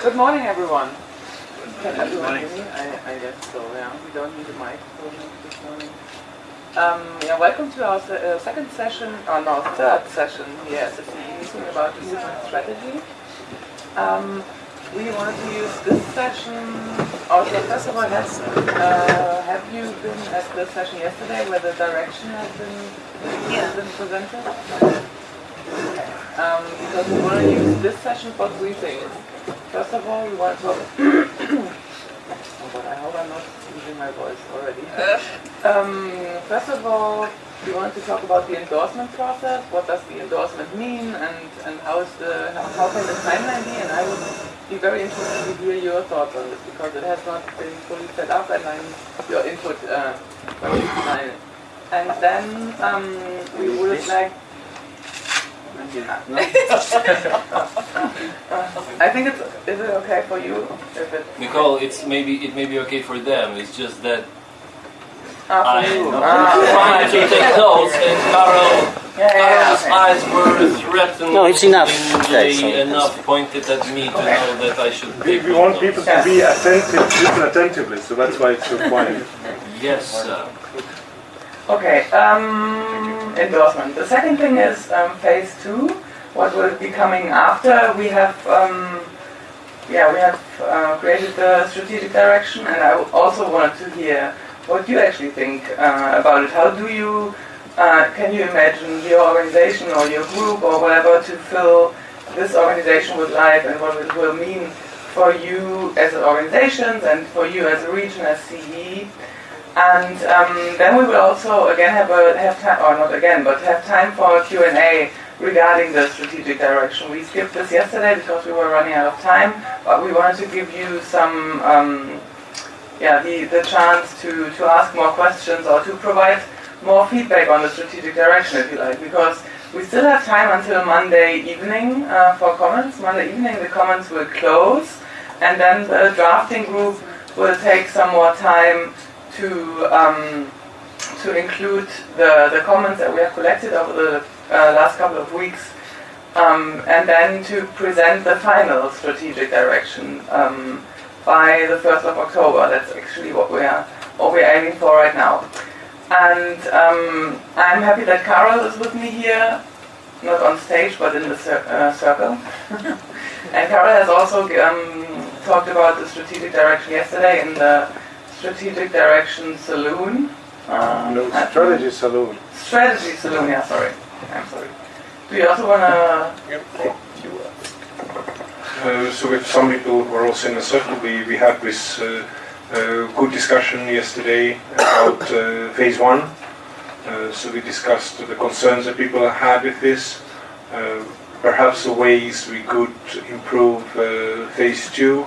Good morning, everyone. Can everyone hear me? I, I guess so, yeah. We don't need a mic this morning. Um, yeah, welcome to our se uh, second session, or no, third session here at the meeting about decision strategy. Um, we wanted to use this session, also first of all, has, uh, have you been at the session yesterday where the direction has been, has been presented? Um, because we want to use this session for three things. First of all, we want to. oh, but I hope I'm not losing my voice already. um, first of all, we want to talk about the endorsement process. What does the endorsement mean, and and how is the how, can the timeline be? And I would be very interested to hear your thoughts on this because it has not been fully set up, and I need your input uh, when you design it. And then um, we would like I think it's. Is it okay for you? If it, Nicole, it's maybe it may be okay for them. It's just that ah, I you. tried Ah, to take notes, and Kaarel, yeah, yeah, Kaarel's yeah, eyes were threatened. No, it's enough. Okay, so- enough pointed at me to know that I should We, take we want notes. people to be attentive, listen attentively, so that's why it's so quiet. Yes, sir. Okay, um, endorsement. The second thing is um, phase two. What will be coming after? We have, um, yeah, we have uh, created the strategic direction, and I also wanted to hear what you actually think uh, about it. How do you, uh, can you imagine your organization or your group or whatever to fill this organization with life, and what it will mean for you as an organization and for you as a region as CE? And um, then we will also again have a have time, or not again, but have time for Q and A regarding the strategic direction. We skipped this yesterday because we were running out of time, but we wanted to give you some, um, yeah, the the chance to to ask more questions or to provide more feedback on the strategic direction, if you like, because we still have time until Monday evening uh, for comments. Monday evening the comments will close, and then the drafting group will take some more time to um, to include the, the comments that we have collected over the uh, last couple of weeks, um, and then to present the final strategic direction um, by the 1st of October. That's actually what we are what we're aiming for right now. And um, I'm happy that Kaarel is with me here, not on stage but in the cir- uh, circle. and Kaarel has also um, talked about the strategic direction yesterday in the strategic direction saloon. Uh, No, at- strategy saloon. Strategy saloon, yeah, sorry. I'm sorry. Do you also want to say a few words? Uh, so with some people who are also in the circle, we, we had this uh, uh, good discussion yesterday about uh, phase one. Uh, so we discussed the concerns that people had with this, uh, perhaps the ways we could improve uh, phase two,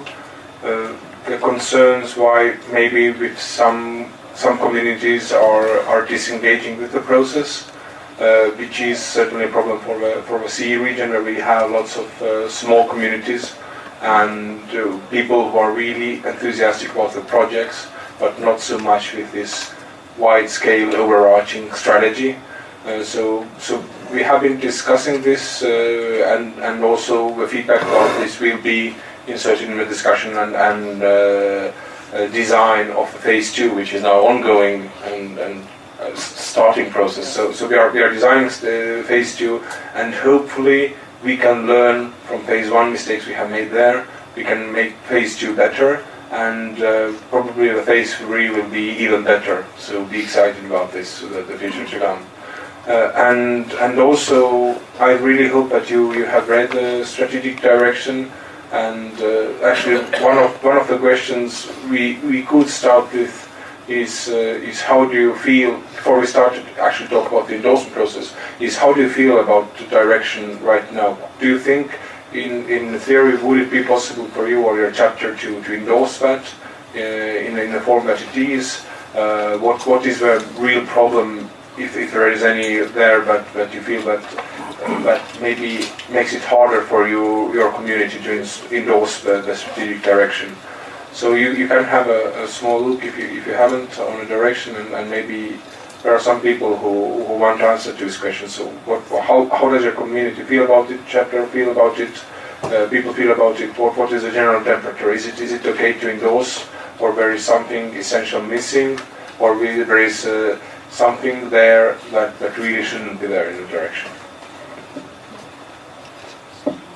uh, the concerns why maybe with some some communities are, are disengaging with the process uh, which is certainly a problem for the, for the CE region where we have lots of uh, small communities and uh, people who are really enthusiastic about the projects, but not so much with this wide-scale overarching strategy. Uh, so, so we have been discussing this, uh, and and also the feedback about this will be inserted in the discussion and, and uh, uh, design of phase two, which is now ongoing and, and uh, starting process. So, so we are we are designing uh, phase two, and hopefully we can learn from phase one mistakes we have made there. We can make phase two better, and uh, probably the phase three will be even better. So be excited about this, so that the future to come. Uh, and and also, I really hope that you you have read the strategic direction. And uh, actually, one of one of the questions we we could start with is uh, is how do you feel before we start to actually talk about the endorsement process? Is how do you feel about the direction right now? Do you think, in in theory, would it be possible for you or your chapter to to endorse that uh, in in the form that it is? Uh, what what is the real problem, if, if there is any there, but that you feel that that maybe makes it harder for you your community to endorse the, the strategic direction? So you, you can have a, a small look if you, if you haven't on a direction and, and maybe there are some people who, who want to answer to this question. So what, how, how does your community feel about it, chapter feel about it? uh, people feel about it. What, what is the general temperature? Is it is it okay to endorse, or there is something essential missing, or there is uh, something there that, that really shouldn't be there in the direction?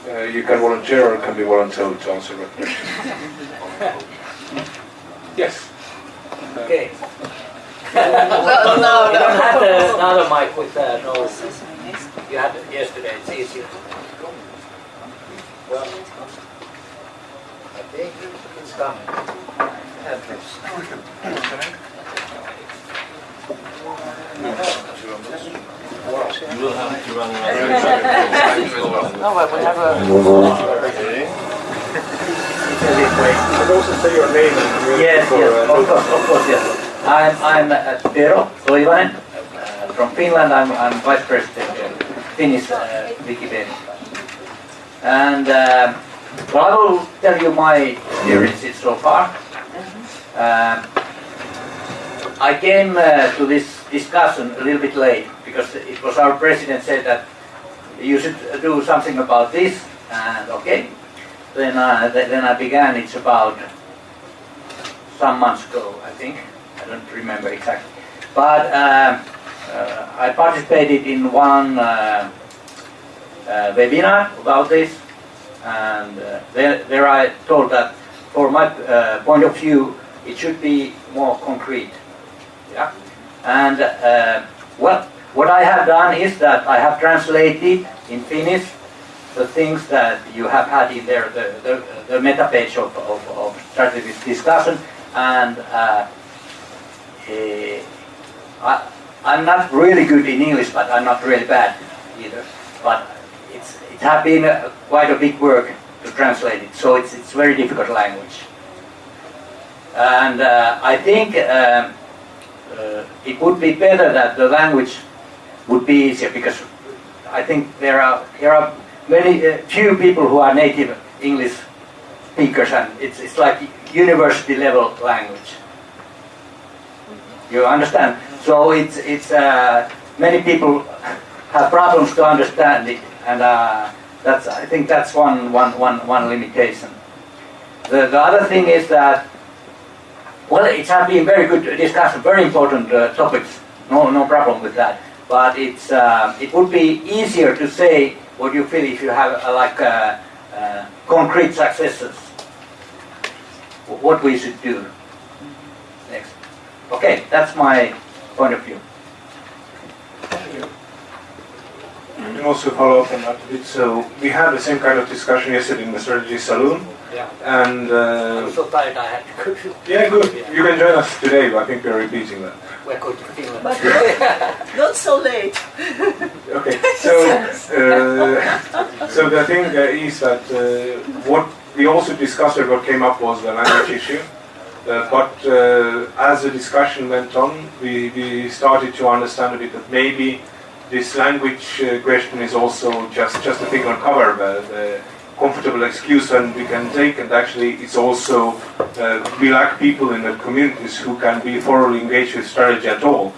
Uh, you can volunteer or can be volunteered to answer that question. yes. Okay. No, no, You don't have no. the another mic with uh, no. You had it yesterday. It's easier. Well, I think it's coming. Have this. You will have to run around. No, but we have a. And also your name Yes, yes, uh, of course, of course, yes. I'm, I'm uh, Tero uh, from Finland. I'm, I'm vice president of Finnish uh, Wikipedia. And uh, well, I will tell you my experiences so far. Um I came uh, to this discussion a little bit late because it was our president said that you should do something about this, and okay. Then, uh, th- then I began. It's about some months ago, I think. I don't remember exactly. But uh, uh, I participated in one uh, uh, webinar about this, and uh, there, there I told that for my uh, point of view, it should be more concrete. Yeah. And uh, well, what I have done is that I have translated in Finnish the things that you have had in there, the, the, the meta page of, of, of strategic discussion, and uh, eh, I, I'm not really good in English, but I'm not really bad either. But it's, it has been uh, quite a big work to translate it, so it's, it's very difficult language. And uh, I think um, uh, it would be better that the language would be easier because I think there are there are very uh, few people who are native English speakers and it's it's like university level language. You understand? So it's it's uh, many people have problems to understand it and uh, that's I think that's one one one one limitation. The the other thing is that well, it has been very good discussion, very important uh, topics. No, no problem with that. But it's uh, it would be easier to say what you feel if you have uh, like uh, uh, concrete successes. What we should do next. Okay, that's my point of view. You can also follow up on that a bit. So we had the same kind of discussion yesterday in the strategy saloon, Yeah. and I'm uh, so tired. I had to go yeah, good. You can join us today, but I think we're repeating that. We're going to Finland. But not so late. Okay, so uh, so the thing uh, is that uh, what we also discussed or what came up was the language issue. Uh, but uh, as the discussion went on, we, we started to understand a bit that maybe this language uh, question is also just, just a thing on cover, the, the comfortable excuse and we can take, and actually it's also, uh, we lack people in the communities who can be thoroughly engaged with strategy at all.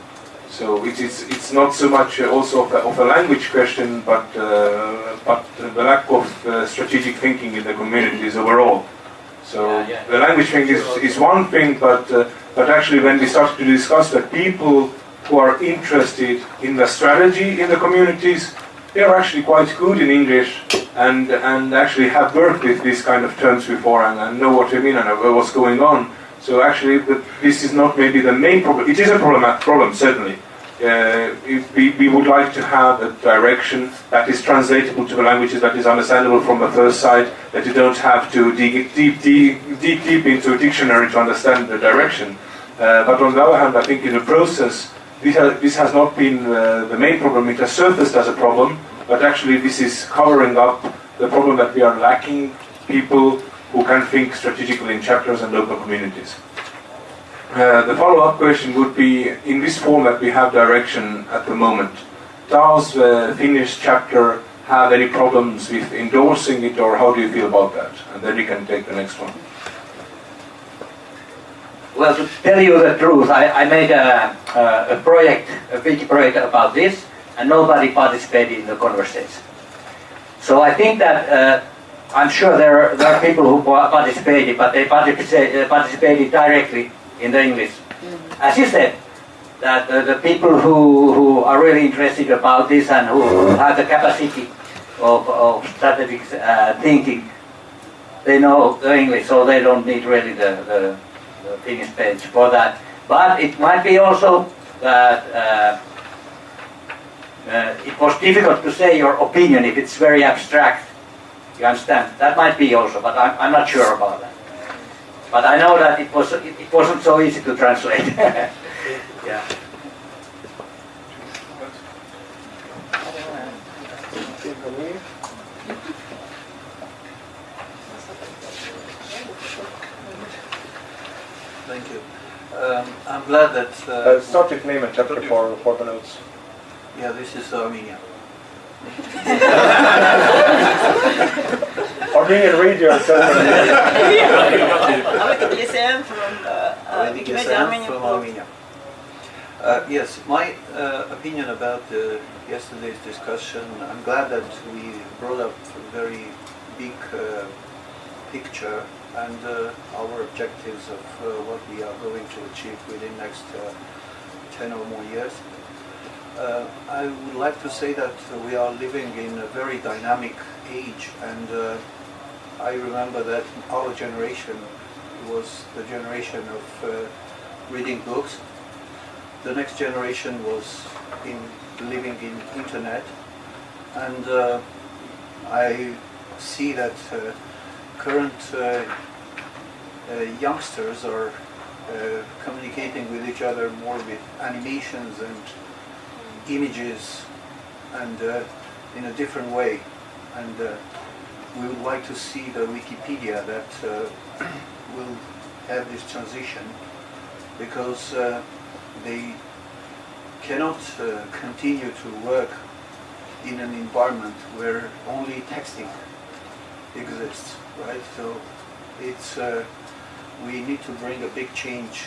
So it is, it's not so much uh, also of a, of a language question, but, uh, but the lack of uh, strategic thinking in the communities overall. So Yeah, yeah. the language thing is, is one thing, but, uh, but actually when we started to discuss that people who are interested in the strategy in the communities, they are actually quite good in English and, and actually have worked with these kind of terms before and, and know what they mean and what's going on. So actually, this is not maybe the main problem. It is a problem, problem certainly. Uh, we, we would like to have a direction that is translatable to the languages that is understandable from the first sight, that you don't have to dig deep, deep, deep, deep into a dictionary to understand the direction. Uh, but on the other hand, I think in the process, this has, this has not been uh, the main problem. It has surfaced as a problem, but actually this is covering up the problem that we are lacking people who can think strategically in chapters and local communities. Uh, the follow-up question would be, in this form that we have direction at the moment, does the Finnish chapter have any problems with endorsing it, or how do you feel about that? And then you can take the next one. Well, to tell you the truth, I, I made a, a, a project, a wiki project about this, and nobody participated in the conversation. So I think that uh, I'm sure there are, there are people who participated, but they participated, uh, participated directly in the English. As you said, that uh, the people who, who are really interested about this and who have the capacity of, of strategic uh, thinking, they know the English, so they don't need really the, the, the Finnish page for that. But it might be also that uh, uh, it was difficult to say your opinion if it's very abstract. You understand? That might be also, but I'm, I'm not sure about that. But I know that it was it, it wasn't so easy to translate. yeah. Thank you. Um, I'm glad that, uh, Uh, start with name and chapter for, for the notes. yeah, this is Armenia. Armenian radio and chapter. Avec DSM from uh, uh, Vedic Wikimedia Islam Armenian from Armenia. Uh, yes, my uh, opinion about uh, yesterday's discussion, I'm glad that we brought up a very big uh, picture and uh, our objectives of uh, what we are going to achieve within next uh, 10 or more years. Uh, I would like to say that we are living in a very dynamic age and uh, I remember that our generation was the generation of uh, reading books. The next generation was in living in internet, and I see that current uh, uh, youngsters are uh, communicating with each other more with animations and images, and uh, in a different way. And uh, we would like to see the Wikipedia that will have this transition because they cannot continue to work in an environment where only texting exists, right? So it's uh, we need to bring a big change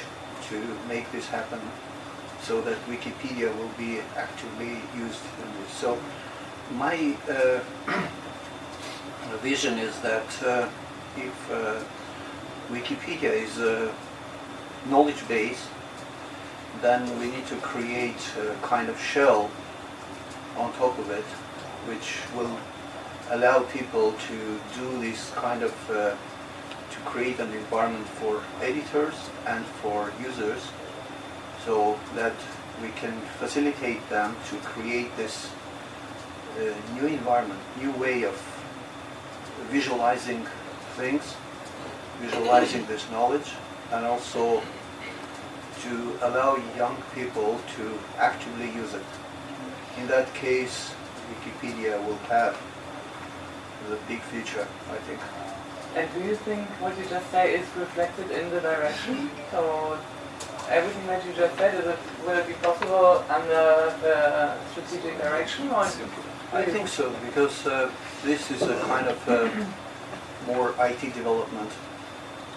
to make this happen so that Wikipedia will be actively used in this. So my uh, vision is that uh, if uh, Wikipedia is a knowledge base, then we need to create a kind of shell on top of it, which will allow people to do this kind of, uh, to create an environment for editors and for users, so that we can facilitate them to create this uh, new environment, new way of visualizing things, visualizing this knowledge, and also to allow young people to actively use it. In that case, Wikipedia will have the big future, I think. And do you think what you just say is reflected in the direction? So everything that you just said, is it, will it be possible under the strategic direction or? I think so, because uh, this is a kind of uh, more IT development,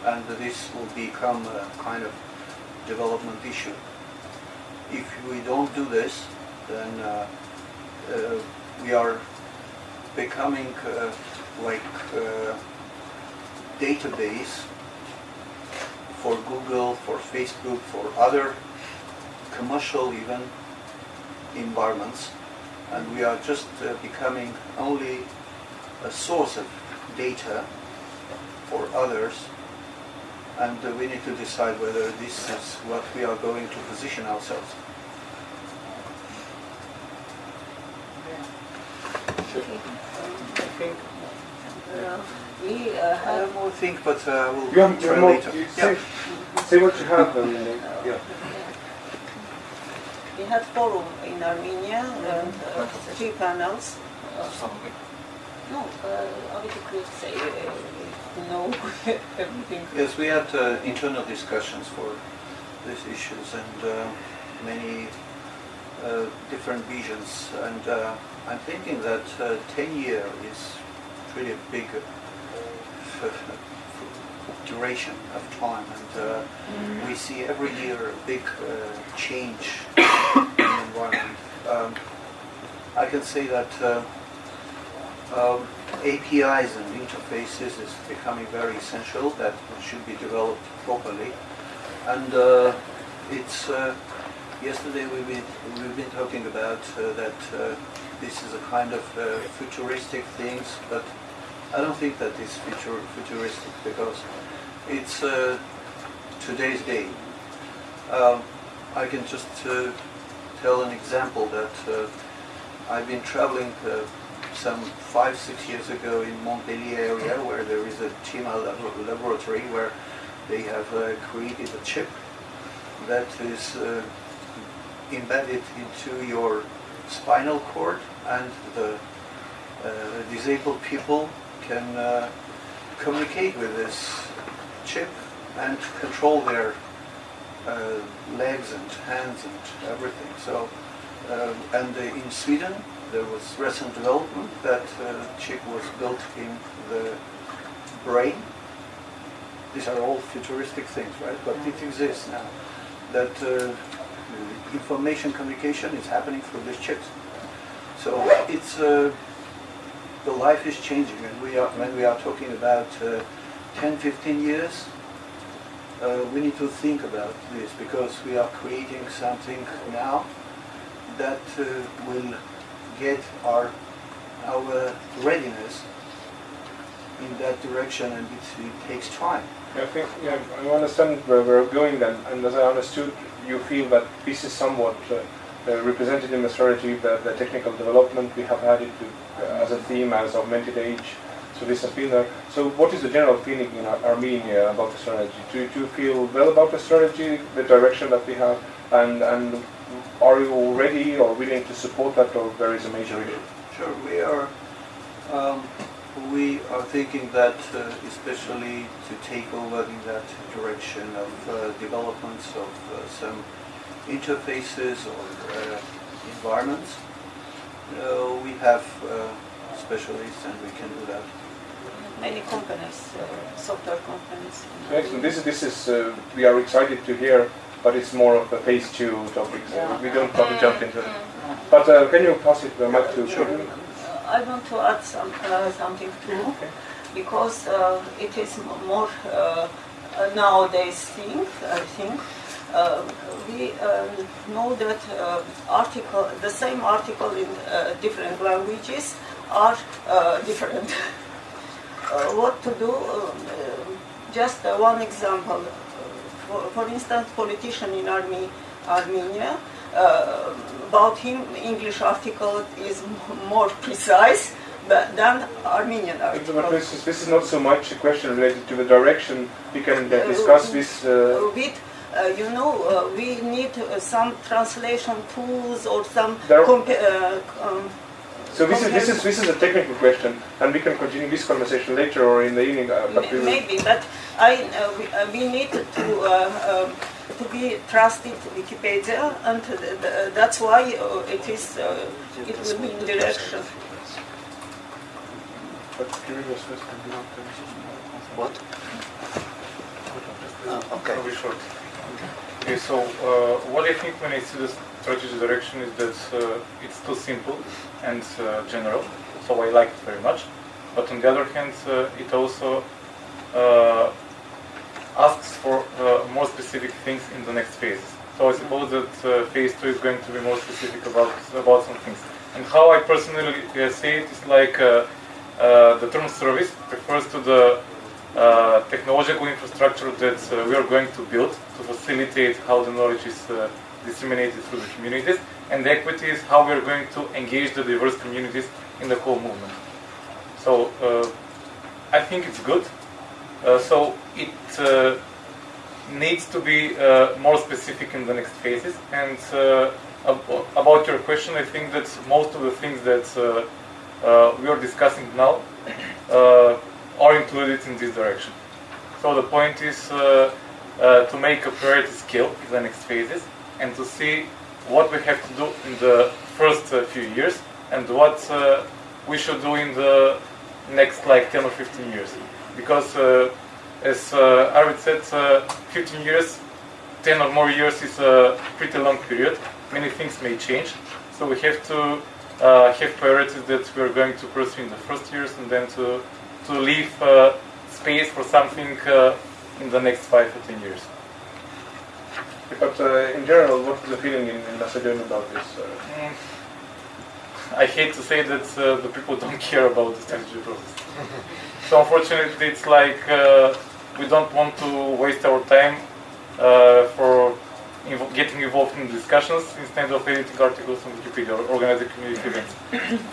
and this will become a kind of development issue. If we don't do this, then uh, uh, we are becoming uh, like uh, database for Google, for Facebook, for other commercial even environments. And we are just uh, becoming only a source of data for others. And uh, we need to decide whether this is what we are going to position ourselves. I think Uh, we uh, I have have more think, but uh, we'll you have, you try have more, later. you Yeah. say, say what you have and uh, yeah. we had forum in Armenia and uh, three panels. No, uh, Avita could say uh, no everything. Yes, we had uh, internal discussions for these issues and uh, many uh, different visions. And uh, I'm thinking that uh, 10 year is really a big uh, duration of time. And uh, we see every year a big uh, change in the environment. Um, I can say that uh, um, APIs and interfaces is becoming very essential that should be developed properly. And uh, it's uh, yesterday we've been, we've been talking about uh, that uh, this is a kind of uh, futuristic things, but I don't think that is future, futuristic because it's uh, today's day. Um, I can just uh, tell an example that uh, I've been traveling uh, some five, six years ago in Montpellier area where there is a TIMA lab- laboratory where they have uh, created a chip that is embedded into your spinal cord and the uh, disabled people can uh, communicate with this chip and control their uh, legs and hands and everything. So, uh, and uh, in Sweden, there was recent development that uh, chip was built in the brain. These are all futuristic things, right? But it exists now. That uh, information communication is happening through these chips. So it's uh, the life is changing, and we are when we are talking about uh, 10, 15 years, uh, we need to think about this because we are creating something now that uh, will get our our readiness in that direction, and it, it takes time. I think yeah, I understand where we're going then, and as I understood, you feel that this is somewhat uh, represented in the strategy, the, the technical development, we have had it to, uh, as a theme, as augmented age, so this has been there. So what is the general feeling in Ar- Armenia about the strategy? Do, do you feel well about the strategy, the direction that we have, and, and are you ready or willing to support that, or there is a major issue? Sure, we are. Um, we are thinking that, uh, especially to take over in that direction of uh, developments of uh, some interfaces or uh, environments, uh, we have uh, specialists and we can do that. Many companies, uh, software companies. Excellent. This is, this is uh, we are excited to hear, but it's more of a phase two topic, so we don't want to jump into it. But uh, can you pass it the mic to Uh, I want to add some, uh, something too, because uh, it is more uh, nowadays thing, I think. Uh, we um, know that uh, article, the same article in uh, different languages are uh, different. uh, what to do? Um, uh, just uh, one example. For, for instance, politician in Arme- Armenia, uh, about him, English article is more precise than Armenian But article. this is, this is not so much a question related to the direction. We can uh, discuss this. Uh, with, uh, you know, uh, we need uh, some translation tools or some There- compa- uh, um, so this is this is this is a technical question, and we can continue this conversation later or in the evening. Uh, but we M- Maybe, but I, uh, we, uh, we need to uh, um, to be trusted Wikipedia, and th- th- that's why uh, it is uh, it will be in direction. but Kirill was first and you want to- What? Uh, okay. I'll short. Okay, so uh, what I think when I see the strategy direction is that uh, it's too simple and uh, general, so I like it very much. But on the other hand, uh, it also uh, asks for uh, more specific things in the next phase. So I suppose that phase two is going to be more specific about about some things. And how I personally see it is like the term service refers to the technological infrastructure that uh, we are going to build to facilitate how the knowledge is uh, disseminated through the communities, and the equity is how we are going to engage the diverse communities in the whole movement. So uh, I think it's good. Uh, so it uh, needs to be uh, more specific in the next phases. And uh, ab- about your question, I think that most of the things that uh, uh, we are discussing now uh, are included in this direction. So the point is uh, uh, to make a priority skill in the next phases and to see what we have to do in the first uh, few years and what uh, we should do in the next like 10 or 15 years. Because uh, as uh, Arvid said, uh, 15 years, 10 or more years is a pretty long period. Many things may change. So we have to uh, have priorities that we are going to pursue in the first years, and then to to leave uh, space for something uh, in the next five or ten years. But uh, in general, what is the feeling in, in Macedonia about this? Uh, Mm. I hate to say that uh, the people don't care about the strategy process. so unfortunately, it's like uh, we don't want to waste our time uh, for invo- getting involved in discussions instead of editing articles on Wikipedia or organizing community events.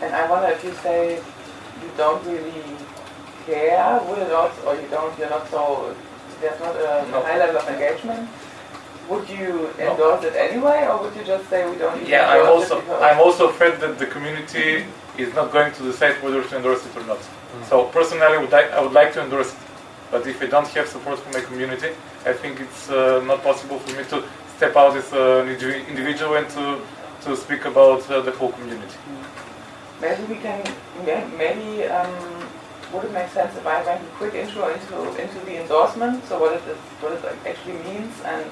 And I wonder if you say you don't really care, would it not, or you don't, you're not so, there's not a No. high level of engagement, would you endorse it anyway, or would you just say we don't even Yeah, I'm also. I'm also afraid that the community is not going to decide whether to endorse it or not. So personally, I would like I would like to endorse it, but if I don't have support from my community, I think it's uh, not possible for me to step out as an individual and to to speak about uh, the whole community. Maybe we can, maybe, um, would it make sense if I make a quick intro into, into the endorsement, so what it is, what it actually means and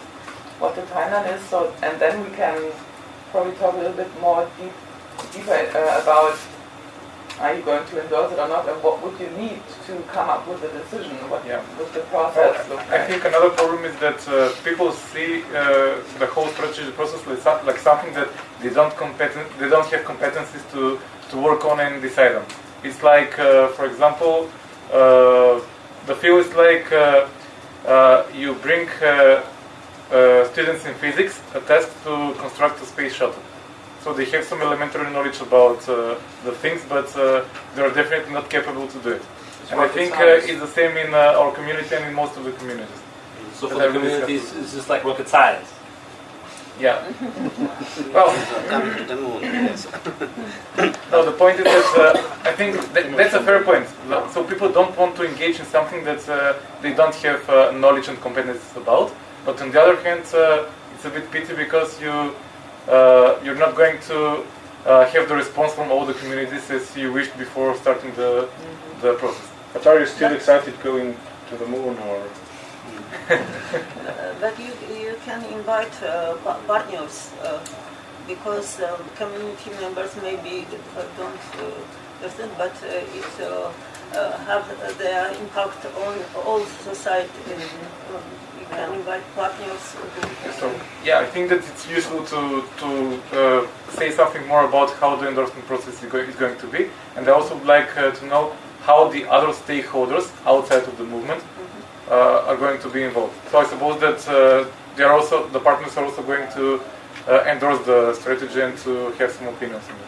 what the timeline is, so, and then we can probably talk a little bit more deep, deeper uh, about are you going to endorse it or not, and what would you need to come up with a decision, what Yeah. would the process look I like? think another problem is that uh, people see uh, the whole strategy process like, like something that they don't competen- they don't have competencies to, to work on and decide on. It's like, uh, for example, uh, the field is like uh, uh, you bring uh, uh, students in physics a task to construct a space shuttle. So they have some elementary knowledge about uh, the things, but uh, they are definitely not capable to do it. And I think uh, it's the same in uh, our community and in most of the communities. So for the community, it's, it's just like rocket science. Yeah. well, Coming to the moon. Yes. no, the point is that uh, I think that, that's a fair point. So people don't want to engage in something that uh, they don't have uh, knowledge and competencies about. But on the other hand, uh, it's a bit pity because you uh, you're not going to uh, have the response from all the communities as you wished before starting the the process. but are you still excited going to the moon or? Uh, but you, you can invite uh, partners uh, because um, community members maybe uh, don't uh, understand, but uh, it uh, uh, have their impact on all society. Um, you can invite partners. So yeah, I think that it's useful to to uh, say something more about how the endorsement process is, go- is going to be, and I also would like uh, to know how the other stakeholders outside of the movement uh, are going to be involved. So I suppose that uh, they are also the partners are also going to uh, endorse the strategy and to have some opinions on it.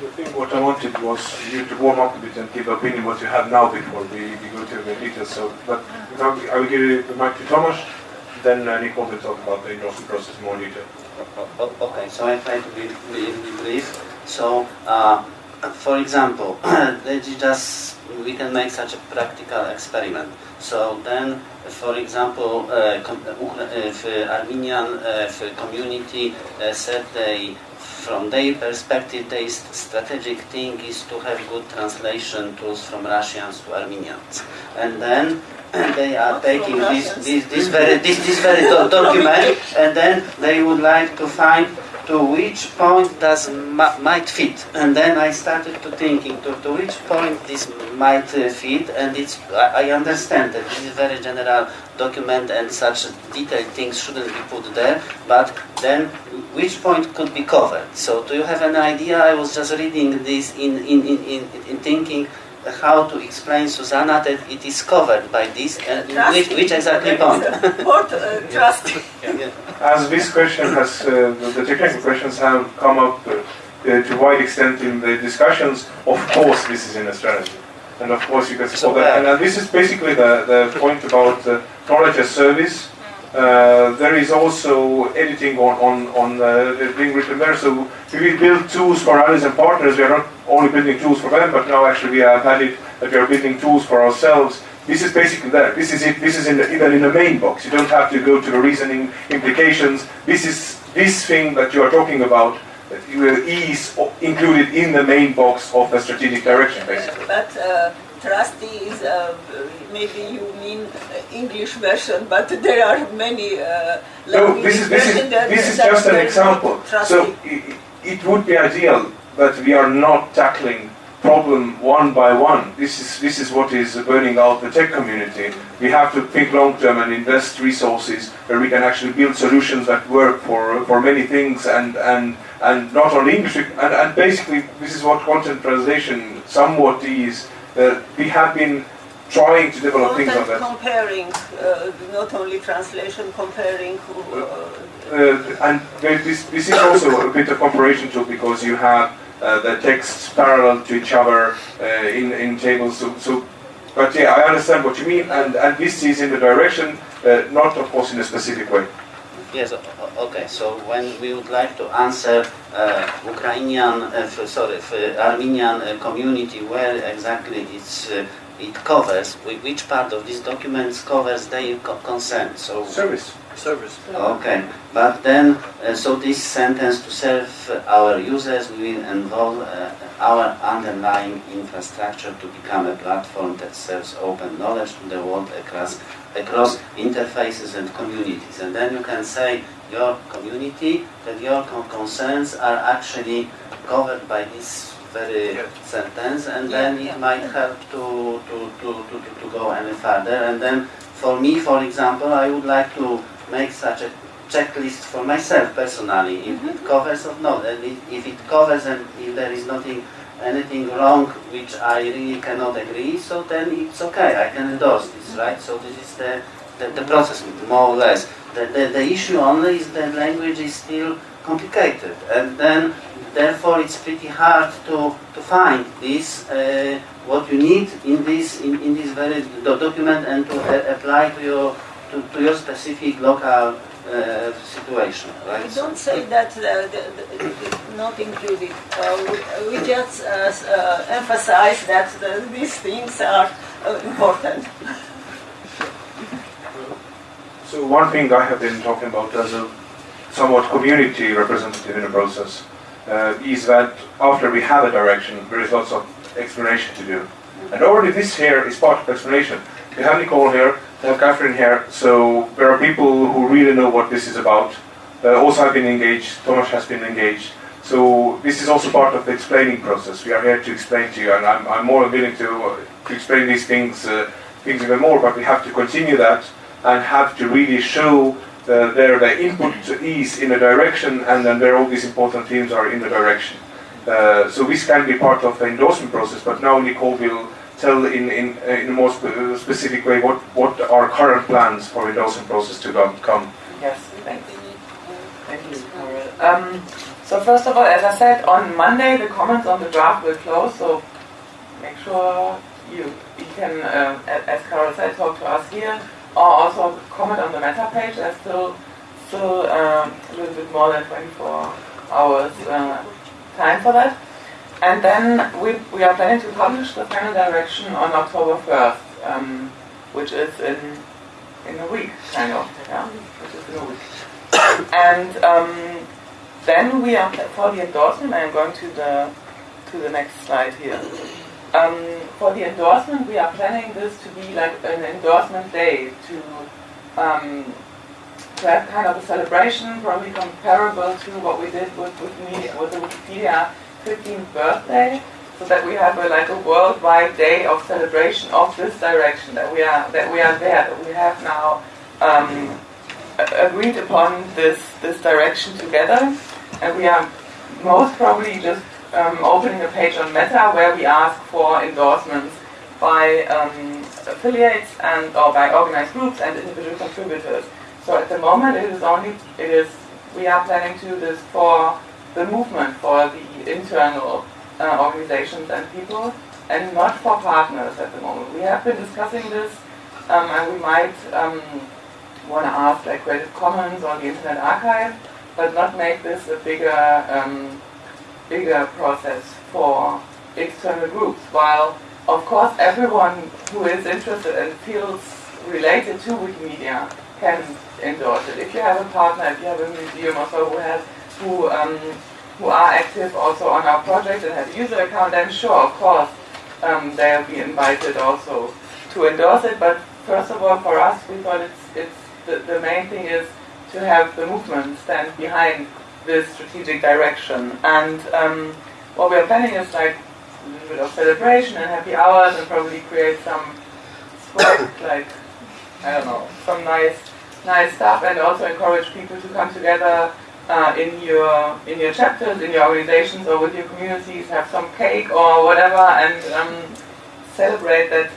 I think what I wanted was you to warm up a bit and give opinion what you have now before we, we go to the details. So, but now I will give the mic to Thomas, then uh, Nicole will talk about the endorsement process in more detail. Okay, so I try to be, be, be brief. So, uh, for example, let's just we can make such a practical experiment. So then, for example, uh, uh, uh, if, uh, Armenian if, community uh, said they, from their perspective, their strategic thing is to have good translation tools from Russians to Armenians, and then. they are Not taking this, this, this very, this, this very do- document and then they would like to find to which point does might fit? And then I started to thinking to, to which point this might uh, fit and it's I, I understand that this is very general document and such detailed things shouldn't be put there but then which point could be covered? So do you have an idea? I was just reading this in, in, in, in, in thinking how to explain Susanna that it is covered by this and which, which exactly point Port, uh, trust. As this question has, uh, the, the technical questions have come up uh, uh, to wide extent in the discussions, of course this is in a strategy. And of course you can support that. And uh, this is basically the, the point about uh, knowledge as service. Uh, there is also editing on, on, on uh, being written there. So we will build tools for allies and partners. We are not only building tools for them, but now actually we have that we are building tools for ourselves. This is basically there. This is it. This is in the, even in the main box. You don't have to go to the reasoning implications. This is this thing that you are talking about that you- is included in the main box of the strategic direction, basically. But uh, trustee is uh, maybe you mean English version, but there are many uh, No, this is this is this is just an there is no example. trustee. So i- i- it would be ideal that we are not tackling problem one by one. This is this is what is burning out the tech community. We have to think long term and invest resources where we can actually build solutions that work for for many things and and and not only English. And, and basically, this is what content translation somewhat is. Uh, we have been trying to develop things on that. comparing, uh, not only translation, comparing. Uh, Uh, and this, this is also a bit of comparison tool because you have uh, the texts parallel to each other uh, in, in tables. So, so, but yeah, I understand what you mean, and, and this is in the direction, uh, not of course in a specific way. Yes, okay. So when we would like to answer uh, Ukrainian, uh, sorry, Armenian uh, community, where exactly it's, uh, it covers, which part of these documents covers their co- consent. So Service. Service. Okay, but then, uh, so this sentence to serve our users will involve uh, our underlying infrastructure to become a platform that serves open knowledge to the world across, across interfaces and communities. And then you can say your community, that your con- concerns are actually covered by this very Yeah. sentence, and Yeah, then yeah. it might help to, to, to, to, to, to go any further. And then for me, for example, I would like to make such a checklist for myself personally, if it mm-hmm. covers or not, and if, if it covers and if there is nothing, anything wrong which I really cannot agree, so then it's okay, I can endorse this, right? So this is the, the, the process, more or less. The, the, the issue only is that language is still complicated, and then therefore it's pretty hard to, to find this, uh, what you need in this, in, in this very do- document and to uh, apply to your, to, to your specific local uh, situation, right? We don't say that uh, the, the, the, not included. Uh, we, we just uh, uh, emphasize that the, these things are uh, important. So one thing I have been talking about as a somewhat community representative in the process uh, is that after we have a direction, there is lots of explanation to do. And already this here is part of explanation. We have Nicole here, we have Catherine here, so there are people who really know what this is about. Uh, also have been engaged, Tomas has been engaged. So this is also part of the explaining process. We are here to explain to you, and I'm, I'm more willing to, to explain these things, uh, things even more, but we have to continue that and have to really show uh, there the input is in a direction and then there all these important themes are in the direction. Uh, so this can be part of the endorsement process, but now Nicole will tell in, in, in a more spe- specific way what, what are current plans for endorsement process to come. Yes. Thank you, Kaarel. Um, so first of all, as I said, on Monday the comments on the draft will close, so make sure you, you can, uh, as Kaarel said, talk to us here, or also comment on the meta page. There's still, still um, a little bit more than 24 hours uh, time for that. And then we, we are planning to publish the final direction on October 1st, um, which is in in a week, kind of, yeah, which is in a week. And um, then we are for the endorsement. I am going to the to the next slide here. Um, for the endorsement, we are planning this to be like an endorsement day to um, to have kind of a celebration, probably comparable to what we did with with, me, with the Wikipedia 15th birthday, so that we have a, like a worldwide day of celebration of this direction that we are that we are there, that we have now um, agreed upon this this direction together, and we are most probably just um, opening a page on Meta where we ask for endorsements by um, affiliates and or by organized groups and individual contributors. So at the moment, it is only it is we are planning to do this for the movement, for the internal uh, organizations and people, and not for partners at the moment. We have been discussing this, um, and we might um, want to ask like Creative Commons or the Internet Archive, but not make this a bigger um, bigger process for external groups. While of course everyone who is interested and feels related to Wikimedia can endorse it. If you have a partner, if you have a museum or so who has who um, who are active also on our project and have a user account, then sure, of course, um, they'll be invited also to endorse it. But first of all, for us, we thought it's it's the, the main thing is to have the movement stand behind this strategic direction. And um, what we are planning is like a little bit of celebration and happy hours, and probably create some swag, like I don't know, some nice nice stuff, and also encourage people to come together uh, in your in your chapters, in your organizations, or with your communities, have some cake or whatever, and um, celebrate that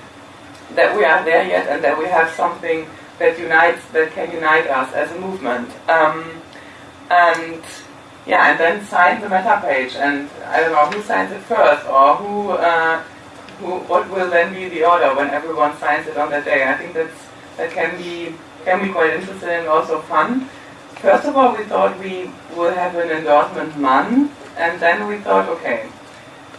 that we are there yet, and that we have something that unites that can unite us as a movement. Um, and yeah, and then sign the meta page, and I don't know who signs it first, or who. Uh, who, what will then be the order when everyone signs it on that day? I think that's that can be can be quite interesting and also fun. First of all, we thought we will have an endorsement month, and then we thought, okay,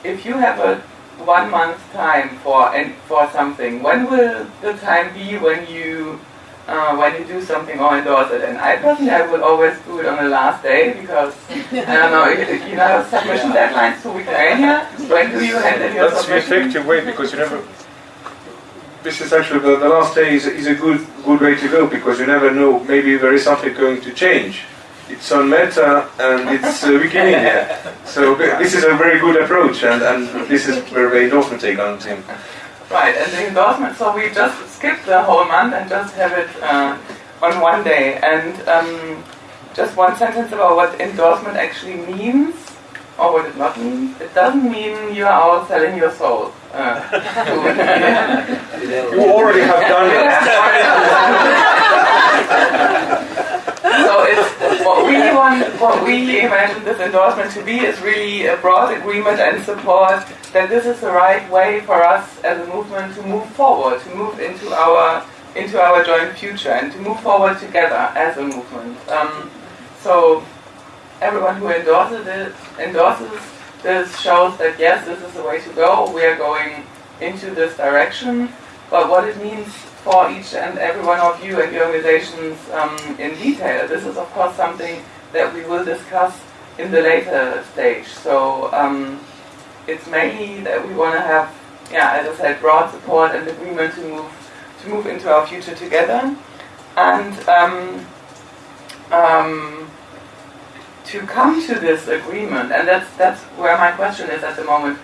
if you have a one month time for and for something, when will the time be when you uh, when you do something or endorse it? And I personally, I would always do it on the last day because I don't know, you, you know, submission deadlines weeks earlier. When do you hand in your That's the effective way because you never. This is actually the, the last day is, is a good good way to go because you never know. Maybe there is something going to change. It's on Meta and it's uh, Wikimedia. So this is a very good approach and, and this is where the endorsement take on. Right, and the endorsement, so we just skip the whole month and just have it uh, on one day. And um, just one sentence about what endorsement actually means, or what it not means. It doesn't mean you are out selling your soul. Uh, to- You already have done it. so it's what we want, what we imagine this endorsement to be is really a broad agreement and support that this is the right way for us as a movement to move forward, to move into our into our joint future, and to move forward together as a movement. Um, so everyone who endorses it endorses this shows that yes, this is the way to go. We are going into this direction. But what it means for each and every one of you and your organizations um, in detail, this is of course something that we will discuss in the later stage. So um, it's mainly that we want to have, yeah, as I said, broad support and agreement to move to move into our future together, and um, um, to come to this agreement. And that's that's where my question is at the moment.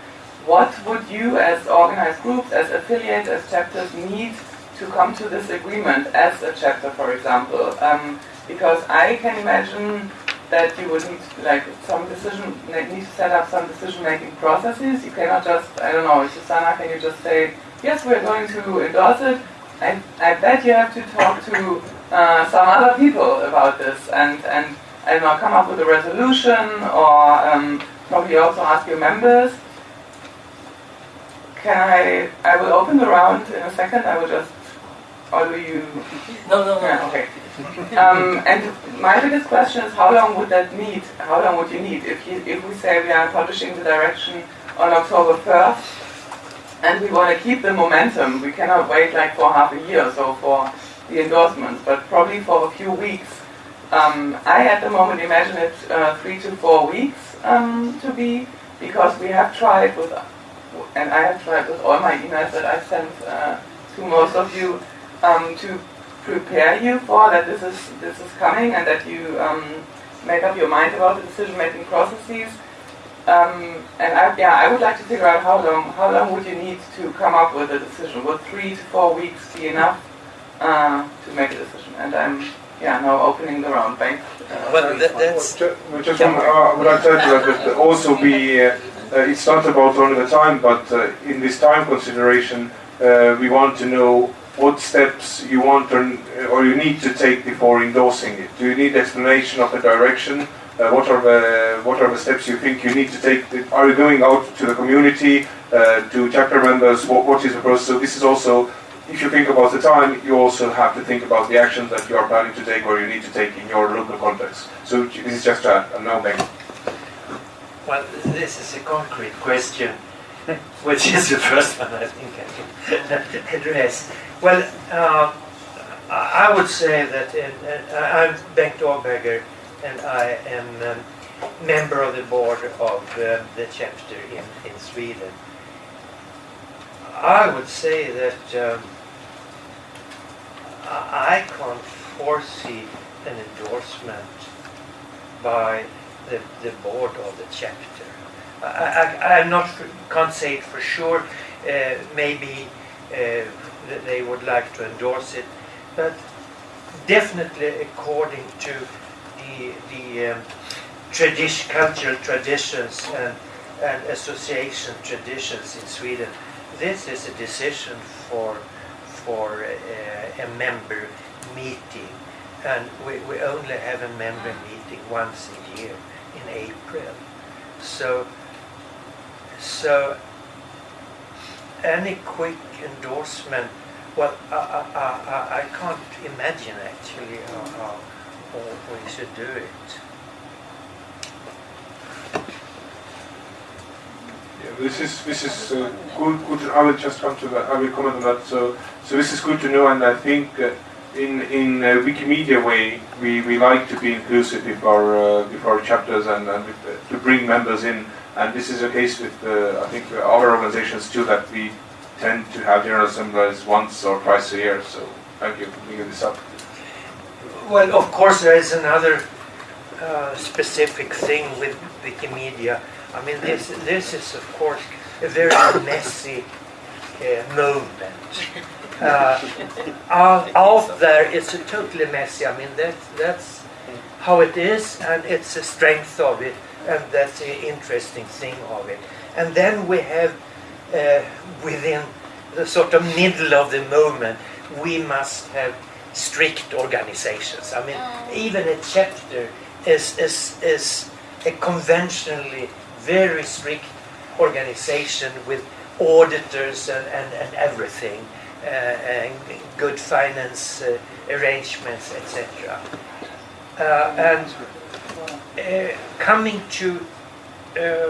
What would you, as organized groups, as affiliates, as chapters, need to come to this agreement as a chapter, for example? Um, because I can imagine that you would need like some decision need to set up some decision making processes. You cannot just I don't know, Susanna, can you just say yes, we're going to endorse it? I, I bet you have to talk to uh, some other people about this and and I don't know, come up with a resolution or um, probably also ask your members. Can I? I will open the round in a second. I will just. Or do you? No, no, no. Yeah, okay. Um, and my biggest question is how long would that need? How long would you need if you, if we say we are publishing the direction on October 1st and we want to keep the momentum? We cannot wait like for half a year or so for the endorsements, but probably for a few weeks. Um, I at the moment imagine it uh, three to four weeks um, to be because we have tried with and I have tried with all my emails that I sent uh, to most of you um, to prepare you for that this is this is coming and that you um, make up your mind about the decision making processes. Um, and I, yeah, I would like to figure out how long how long would you need to come up with a decision? Would three to four weeks be enough uh, to make a decision? And I'm yeah now opening the round. bank. Uh, Well, that, that's Ju- Just one, uh, would I tell you that also be, uh, uh, it's not about only the time, but uh, in this time consideration, uh, we want to know what steps you want or, or you need to take before endorsing it. Do you need explanation of the direction? Uh, what are the what are the steps you think you need to take? Are you going out to the community, uh, to chapter members? What, what is the process? So this is also, if you think about the time, you also have to think about the actions that you are planning to take or you need to take in your local context. So this is just a, a back. Well, this is a concrete question, which is the first one I think I can address. Well, uh, I would say that in, uh, I'm Bengt Oberger, and I am um, member of the board of uh, the chapter in, in Sweden. I would say that um, I can't foresee an endorsement by the, the board of the chapter. I, I, I'm not can't say it for sure. Uh, maybe uh, they would like to endorse it, but definitely according to the the um, tradition, cultural traditions and and association traditions in Sweden, this is a decision for for uh, a member meeting, and we, we only have a member meeting once a year in April. So so any quick endorsement, well, I, I, I, I can't imagine actually how, how we should do it. Yeah, this is this is uh, good. Good. I will just come to that. I will comment on that. So so this is good to know, and I think uh, in in uh, Wikimedia way we, we like to be inclusive with our uh, with our chapters and, and with, uh, to bring members in. And this is the case with I think our organizations too that we tend to have general assemblies once or twice a year. So thank you for bringing this up. Well, of course, there is another specific thing with Wikimedia. I mean, this this is of course a very messy uh, movement. Uh, out, out there, it's a totally messy. I mean, that's that's how it is, and it's the strength of it, and that's the interesting thing of it. And then we have uh, within the sort of middle of the movement, we must have strict organizations. I mean, even a chapter is, is, is a conventionally very strict organization with auditors and, and, and everything, uh, and good finance uh, arrangements, etc. Uh, and uh, coming to, uh,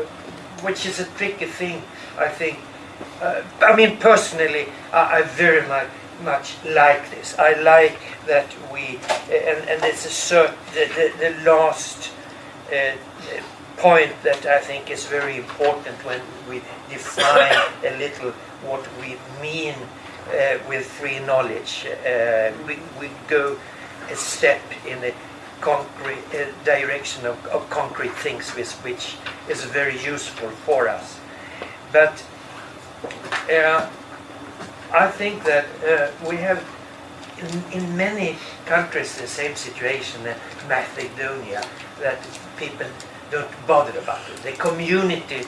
which is a tricky thing, I think. Uh, I mean, personally, I, I very much much like this. I like that we, and, and it's a cert, the, the, the last uh, point that I think is very important when we define a little what we mean uh, with free knowledge. Uh, we, we go a step in the concrete uh, direction of, of concrete things, which, which is very useful for us. But uh, I think that uh, we have in, in many countries the same situation in Macedonia that people don't bother about it. The community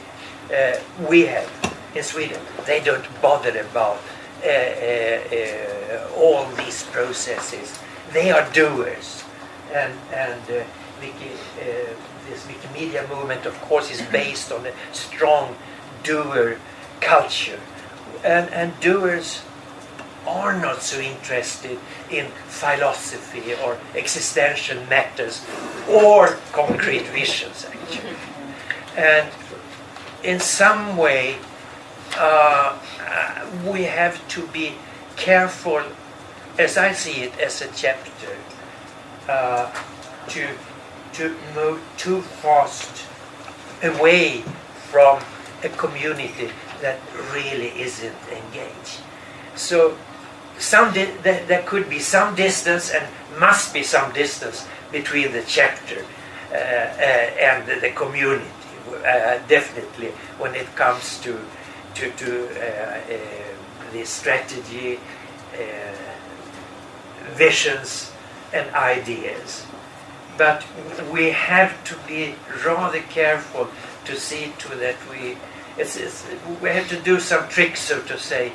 uh, we have in Sweden, they don't bother about uh, uh, uh all these processes. They are doers, and and uh, Wiki, uh, this Wikimedia movement, of course, is based on a strong doer culture and, and doers are not so interested in philosophy or existential matters or concrete visions, actually. And in some way, uh, we have to be careful, as I see it, as a chapter, uh, to, to move too fast away from a community that really isn't engaged. So some di- th- there could be some distance and must be some distance between the chapter uh, uh, and the, the community. Uh, definitely, when it comes to to, to uh, uh, the strategy, uh, visions, and ideas. But we have to be rather careful to see to that we it's, it's, we have to do some tricks, so to say,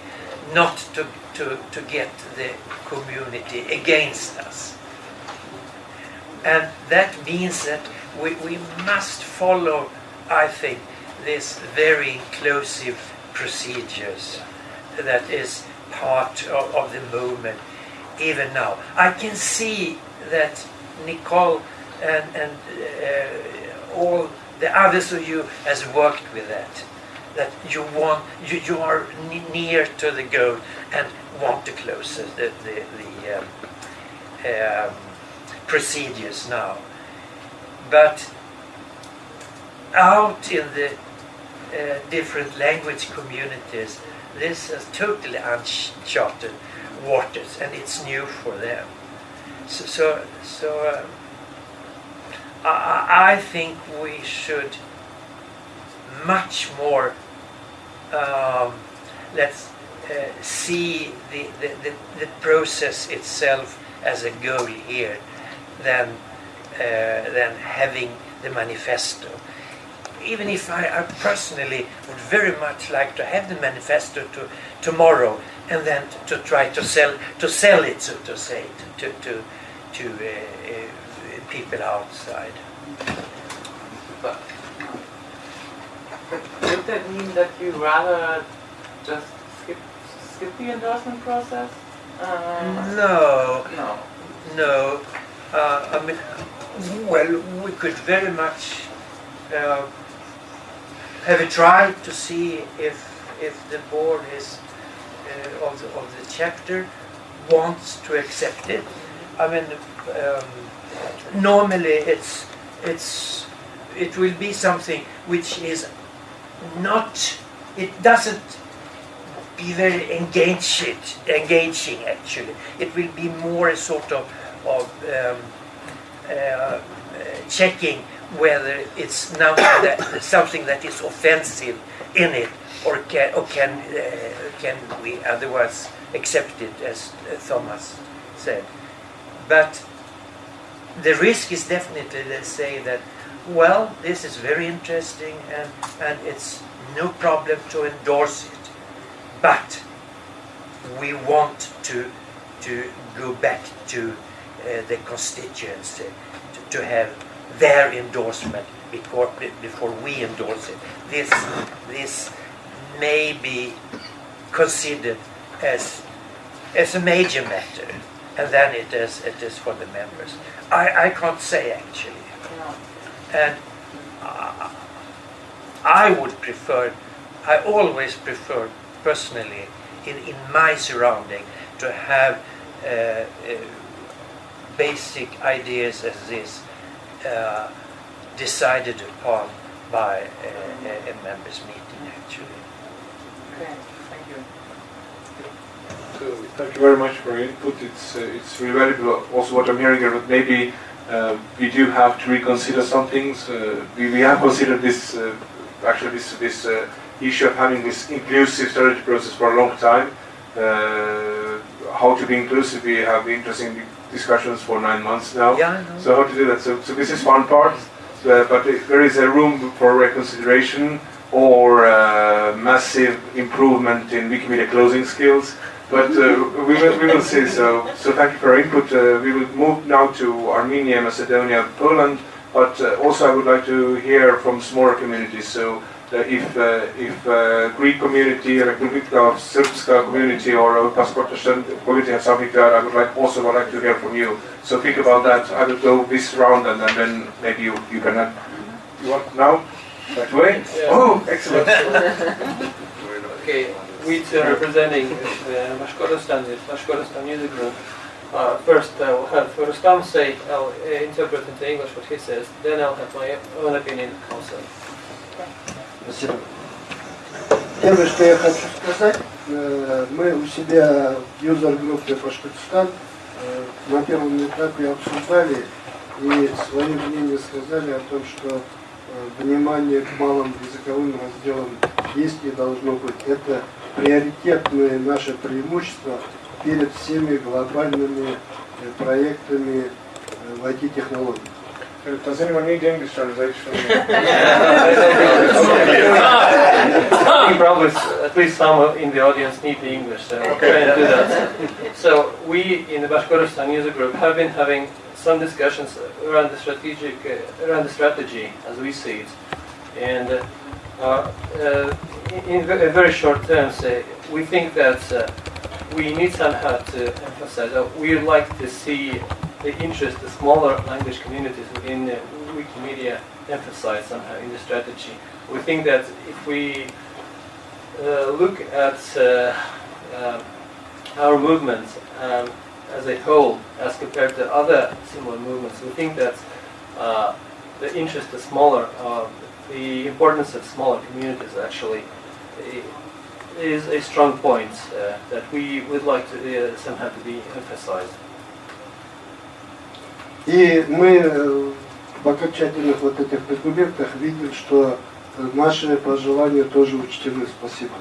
not to, to, to get the community against us. And that means that we, we must follow, I think, this very inclusive procedures that is part of, of the movement even now. I can see that Nicole and, and uh, all the others of you has worked with that that you want you, you are near to the goal and want to close the the, the um, um, procedures now. But out in the uh, different language communities this is totally uncharted waters and it's new for them. So so, so um, I, I think we should much more um, let's uh, see the, the, the, the process itself as a goal here than uh, than having the manifesto. Even if I, I personally would very much like to have the manifesto to tomorrow and then to, to try to sell to sell it, so to say, to to to uh, uh, people outside. But would that mean that you rather just skip skip the endorsement process? Uh, No, no. no. Uh, I mean, well, we could very much uh, have a try to see if if the board is uh, of the of the chapter wants to accept it. I mean, um, normally it's it's it will be something which is not it doesn't be very engaging engaging actually. It will be more a sort of of um, uh, checking whether it's now that, something that is offensive in it or can or can uh, can we otherwise accept it as Thomas said. But the risk is definitely let's say that well this is very interesting and and it's no problem to endorse it. But we want to to go back to uh, the constituents uh, to, to have their endorsement before before we endorse it. This this may be considered as as a major matter and then it is it is for the members. I i can't say actually. And uh, I would prefer, I always prefer personally in, in my surrounding to have uh, uh, basic ideas as this uh, decided upon by a, a, a members meeting actually. Okay. Thank you. So thank you very much for your input. It's uh, it's really valuable. Also, what I'm hearing here, that maybe uh, we do have to reconsider some things. Uh, we, we have considered this uh, actually this this uh, issue of having this inclusive strategy process for a long time. Uh, how to be inclusive? We have interesting discussions for nine months now. Yeah, So how to do that? So, so this is one part, uh, but if there is a room for reconsideration or uh, massive improvement in Wikimedia closing skills. But uh, we, will, we will see. So, so thank you for your input. Uh, we will move now to Armenia, Macedonia, Poland. But uh, also I would like to hear from smaller communities. So uh, if uh, if uh, Greek community, Republika Srpska community, or Passport community has something to add, I would like also would like to hear from you. So think about that. I will go this round, and, and then maybe you you can. add. You want now? That way? Yeah. Oh, excellent. Okay, we uh, representing uh, Bashkortostan, the Bashkortostan Music Group. Uh, first, I will have Rustam say, I'll uh, interpret into English what he says, then I'll have my own opinion also. Первое, что я хочу сказать, э, мы у себя в юзер-группе Башкортостан э, на первом этапе обсуждали и свое мнение сказали о том, что э, внимание к малым языковым разделам есть и должно быть. Это приоритетное наше преимущество перед всеми глобальными э, проектами э, в IT-технологиях. Does anyone need English translation? I think probably at least some in the audience need the English, so I'll try and do that. So we in the Bashkortostan user group have been having some discussions around the strategic, uh, around the strategy as we see it. And uh, uh, in, ve- very short terms, uh, we think that uh, we need somehow to emphasize that we would like to see the interest, the smaller language communities within uh, Wikimedia emphasized somehow in the strategy. We think that if we uh, look at uh, um, our movement um, as a whole as compared to other similar movements, we think that uh, the interest of smaller, uh, the importance of smaller communities actually is a strong point uh, that we would like to uh, somehow to be emphasized. И мы э, в окончательных вот этих документах видим, что э, наши пожелания тоже учтены. Спасибо.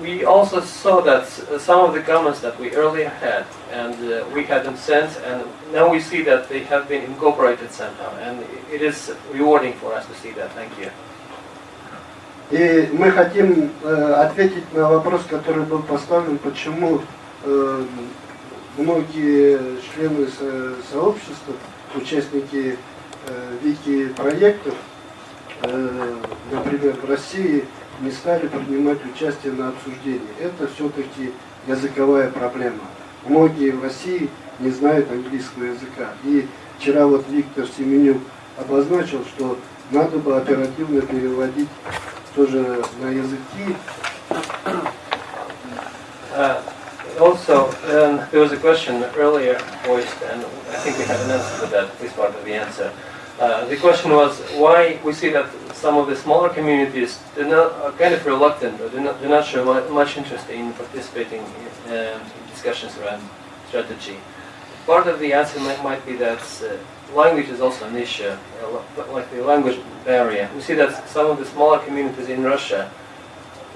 We also saw that uh, some of the comments that we earlier had, and uh, we had them sent, and now we see that they have been incorporated somehow, and it is rewarding for us to see that. Thank you. И мы хотим э, ответить на вопрос, который был поставлен, почему э, многие члены со- сообщества, участники э, вики-проектов, э, например, в России, не стали принимать участие на обсуждении. Это все-таки языковая проблема. Многие в России не знают английского языка. И вчера вот Виктор Семенюк обозначил, что надо бы оперативно переводить тоже на языки. Uh, also, um, there was a question earlier voiced, and I think we have an answer to that, at least part of the answer. Uh, the question was why we see that some of the smaller communities do not, are kind of reluctant or do not, do not show mu- much interest in participating in, um, in discussions around strategy. Part of the answer might, might be that uh, language is also an issue, uh, like the language barrier. We see that some of the smaller communities in Russia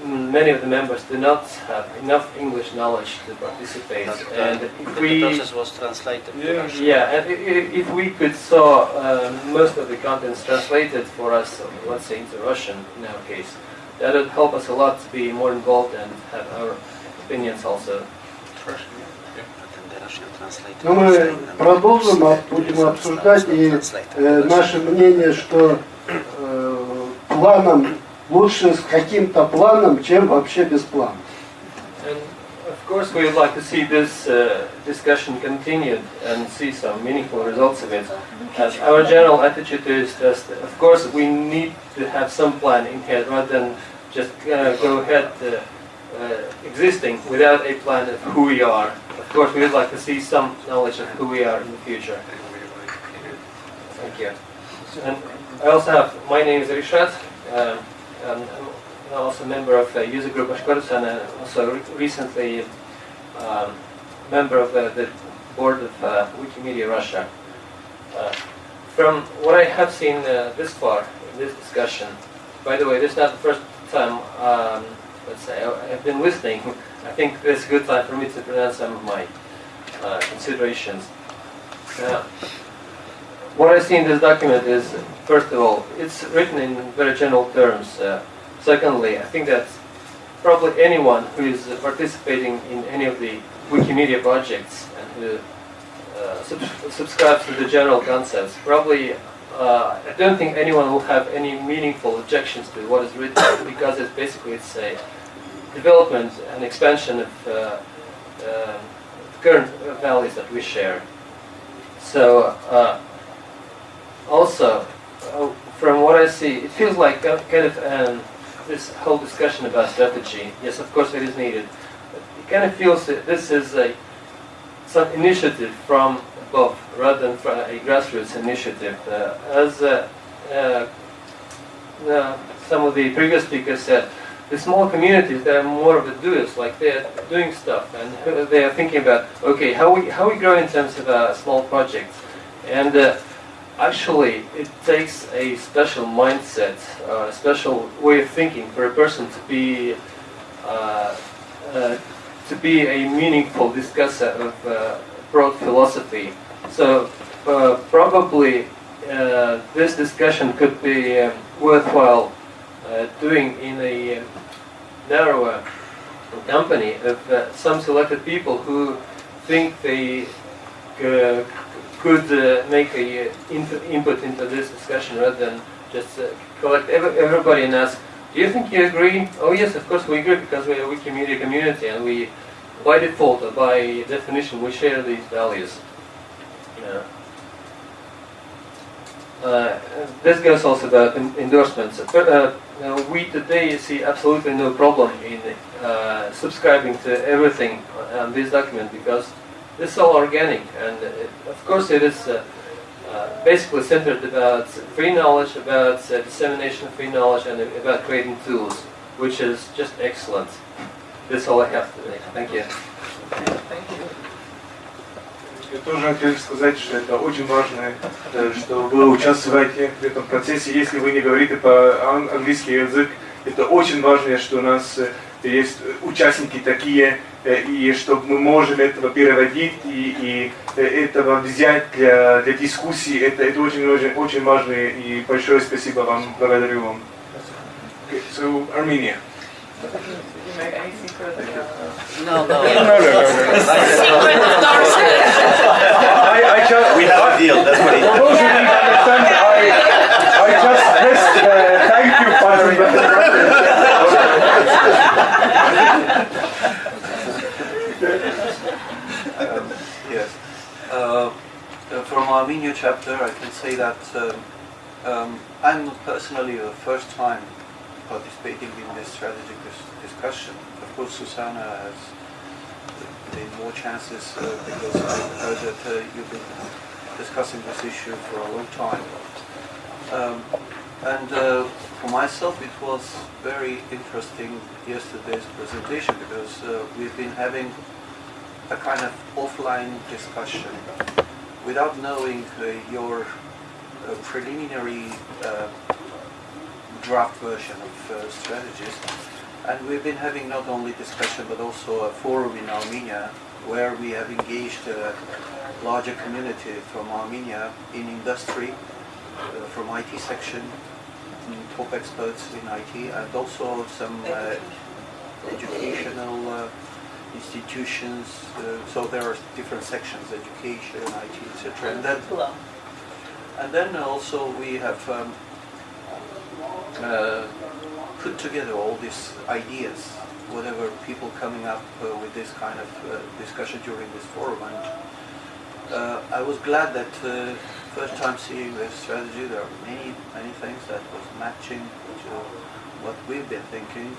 Mm, many of the members do not have enough English knowledge to participate. And if The we, process was translated. to Russian. yeah, and i- i- if we could saw um, most of the contents translated for us, let's say into Russian in our case, that would help us a lot to be more involved and have our opinions also. Но мы продолжим, а будем обсуждать и э, наше мнение, что э, планом лучше с каким-то планом, чем вообще без плана. And of course, we would like to see this uh, discussion continued and see some meaningful results of it. As our general attitude is that, of course, we need to have some plan in head rather than just uh, go ahead uh, uh, existing without a plan of who we are. Of course, we would like to see some knowledge of who we are in the future. Thank you. And I also have, my name is Rishat. Um, and I'm also a member of the user group Bashkortostan and also re- recently um, member of the, the board of uh, Wikimedia Russia. Uh, from what I have seen uh, this far in this discussion, by the way, this is not the first time, um, let's say, I- I've been listening. I think is a good time for me to present some of my uh, considerations. Uh, what I see in this document is, first of all, it's written in very general terms. Uh, secondly, I think that probably anyone who is participating in any of the Wikimedia projects and who uh, sub- subscribes to the general concepts, probably uh, I don't think anyone will have any meaningful objections to what is written because it's basically it's a development and expansion of uh, um current values that we share. So. Uh, also, uh, from what I see, it feels like a- kind of um, this whole discussion about strategy. Yes, of course, it is needed. It kind of feels that this is a some initiative from above rather than from a grassroots initiative. Uh, as uh, uh, uh, some of the previous speakers said, the small communities they are more of the doers, like they are doing stuff, and they are thinking about okay, how we how we grow in terms of uh, small projects, and. Uh, Actually, it takes a special mindset, uh, a special way of thinking for a person to be uh, uh, to be a meaningful discusser of uh, broad philosophy. So probably this discussion could be um, worthwhile doing in a um, narrower company of uh, some selected people who think they uh, could uh, make a uh, input, into this discussion rather than just uh, collect ev- everybody and ask, do you think you agree? Oh yes, of course we agree because we are a Wikimedia community and we, by default, or by definition, we share these values. Yeah. Uh, this goes also about endorsements. Uh, we today see absolutely no problem in uh, subscribing to everything on this document because this is all organic, and it, of course it is uh, basically centered about free knowledge, about uh, dissemination of free knowledge, and about creating tools, which is just excellent. That's all I have today. Thank you. Thank you. Я тоже хотели сказать, что это очень важно, э, что вы участвуете в этом процессе. Если вы не говорите по-английски язык, это очень важно, что у нас э, есть участники такие, э, и чтобы мы можем этого переводить и, и этого взять для, для дискуссии, это, это очень, очень, очень важно, и большое спасибо вам, благодарю вам. Okay, so, Armenia. Secret? No, no. No, no, no, no. I just, We have a deal, that's what it For those who didn't understand, I, I just pressed the thank you button. Um, Yes. Uh, uh, From Armenia chapter, I can say that um, um, I'm personally the first time participating in this strategic dis- discussion. Of course, Susanna has been more chances uh, because I heard that uh, you've been discussing this issue for a long time. Um, And uh, for myself, it was very interesting yesterday's presentation because uh, we've been having a kind of offline discussion without knowing uh, your uh, preliminary draft version of strategies. And we've been having not only discussion but also a forum in Armenia where we have engaged a larger community from Armenia in industry, uh, from IT section, mm, top experts in IT, and also some uh, educational uh, institutions. Uh, so there are different sections: education, IT, etc. And then, and then also we have um, uh, put together all these ideas, whatever people coming up uh, with this kind of uh, discussion during this forum. And uh, I was glad that uh, first time seeing this strategy, there are many, many things that was matching to what we've been thinking.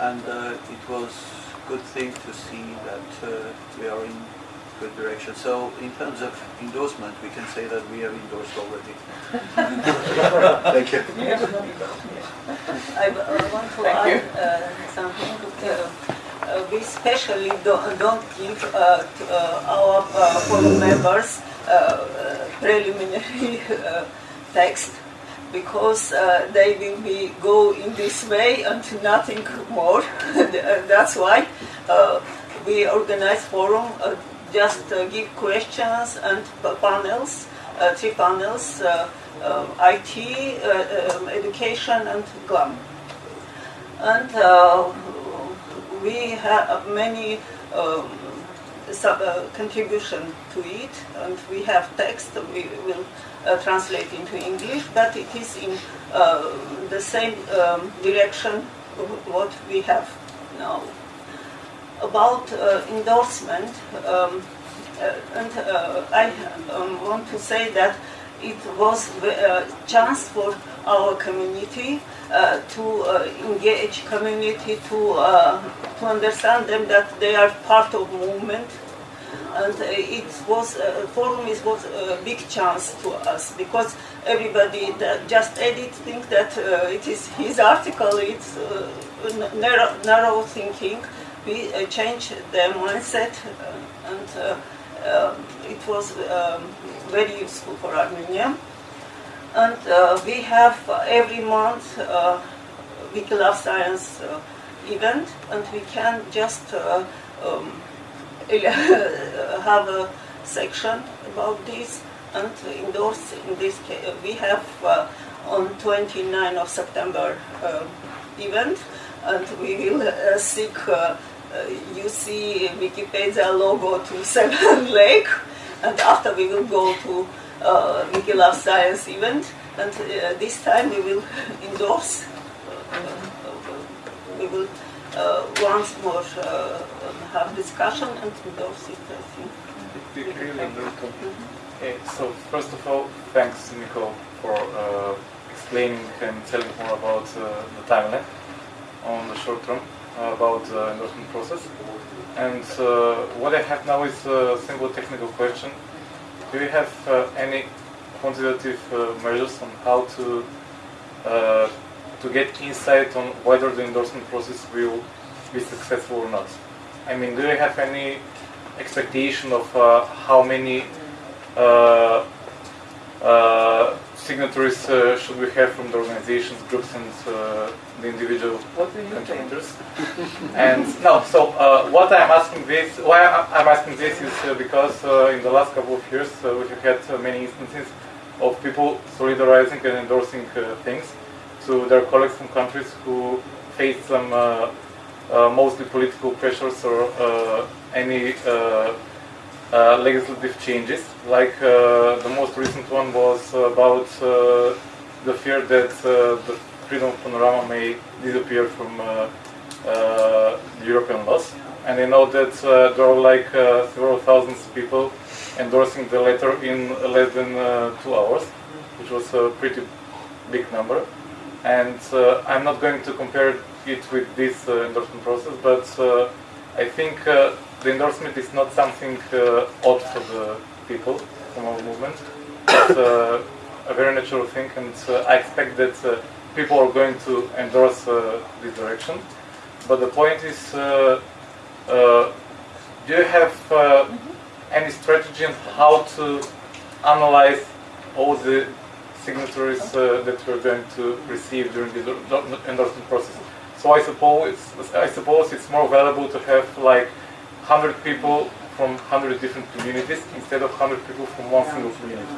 And uh, it was good thing to see that uh, we are in good direction. So in terms of endorsement, we can say that we have endorsed already. Thank you. I uh, want to Thank add uh, something. Uh, uh, we especially don't, don't give uh, to, uh, our uh, forum members uh, uh, preliminary uh, text because uh, they will be go in this way and nothing more. That's why uh, we organize forum. Uh, just uh, give questions and panels, uh, three panels. Um, IT, uh, um, education, and GLAM. And we have many um, uh, contribution to it, and we have text we will uh, translate into English, but it is in uh, the same um, direction what we have now. About uh, endorsement, um, uh, and uh, I um, want to say that it was a chance for our community uh, to uh, engage community to uh, to understand them that they are part of movement. And uh, it was uh, forum is was a big chance to us because everybody that just edit think that uh, it is his article it's uh, narrow, narrow thinking we uh, change the mindset uh, and uh, um, it was um, very useful for Armenia. And we have every month Wiki Love Science uh, event, and we can just uh, um, have a section about this and endorse in this case. We have uh, on 29 of September event, and we will seek you see Wikipedia logo to Sevan Lake, and after we will go to uh, Wiki Love Science event, and uh, this time we will endorse. Uh, uh, we will uh, once more uh, have discussion and endorse it. I think. Okay, so first of all, thanks Nico for uh, explaining and telling more about uh, the timeline on the short term uh, about the endorsement process. And uh, what I have now is a simple technical question. Do you have uh, any quantitative uh, measures on how to uh, to get insight on whether the endorsement process will be successful or not? I mean, do you have any expectation of uh, how many uh, uh, signatories uh, should we have from the organizations, groups, and uh, the individual What do you contributors. and no, so uh, what I'm asking this, why I- I'm asking this is uh, because uh, in the last couple of years uh, we have had uh, many instances of people solidarizing and endorsing uh, things to their colleagues from countries who face some uh, uh, mostly political pressures or uh, any uh, legislative changes. Like uh, the most recent one was about uh, the fear that uh, the freedom of panorama may disappear from uh, uh, European laws. And I know that uh, there are like several thousands of people endorsing the letter in less than two hours, which was a pretty big number. And I'm not going to compare it with this endorsement process, but I think the endorsement is not something uh, odd for the people from our movement. It's uh, a very natural thing, and uh, I expect that uh, people are going to endorse uh, this direction. But the point is, uh, uh, do you have uh, any strategy on how to analyze all the signatories uh, that we're going to receive during the endorsement process? So I suppose it's, I suppose it's more valuable to have like 100 people from 100 different communities instead of 100 people from one single community.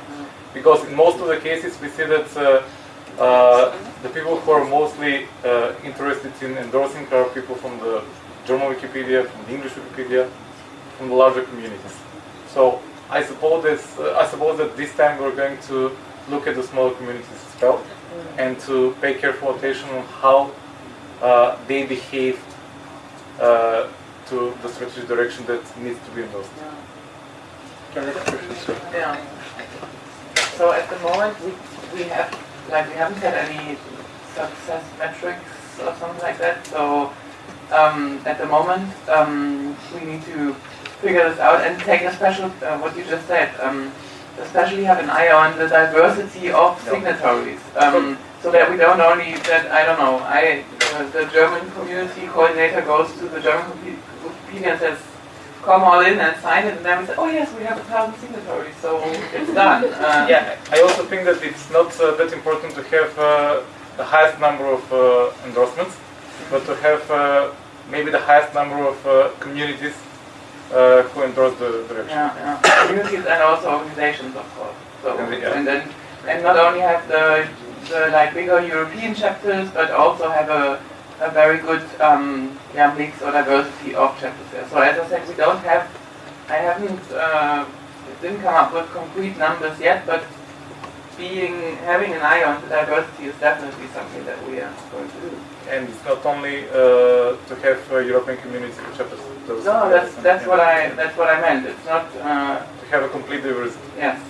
Because in most of the cases we see that uh, uh, the people who are mostly uh, interested in endorsing are people from the German Wikipedia, from the English Wikipedia, from the larger communities. So I suppose that uh, I suppose that this time we're going to look at the smaller communities as well, and to pay careful attention on how uh, they behave uh, to the strategic direction that needs to be endorsed. Yeah. So at the moment, we, we have, like, we haven't had any success metrics or something like that. So um, at the moment, um, we need to figure this out and take a special, uh, what you just said, um, especially have an eye on the diversity of signatories. Um, so that we don't only, that, I don't know, I, uh, the German community coordinator goes to the German And says, come all in and sign it, and then we say, oh yes, we have a thousand signatories, so it's done. Uh, Yeah, I also think that it's not uh, that important to have uh, the highest number of uh, endorsements, but to have uh, maybe the highest number of uh, communities uh, who endorse the direction. Yeah, yeah. Communities and also organizations, of course. So, And yeah. and then, and not only have the, the like bigger European chapters, but also have a, a very good um, yeah, mix or diversity of chapters there. So as I said, we don't have, I haven't, uh, didn't come up with concrete numbers yet, but being, having an eye on the diversity is definitely something that we are going to do. And it's not only uh, to have uh, European community chapters. those- No, that's, that's yeah. what I, that's what I meant. It's not, uh, To have a complete diversity. yes.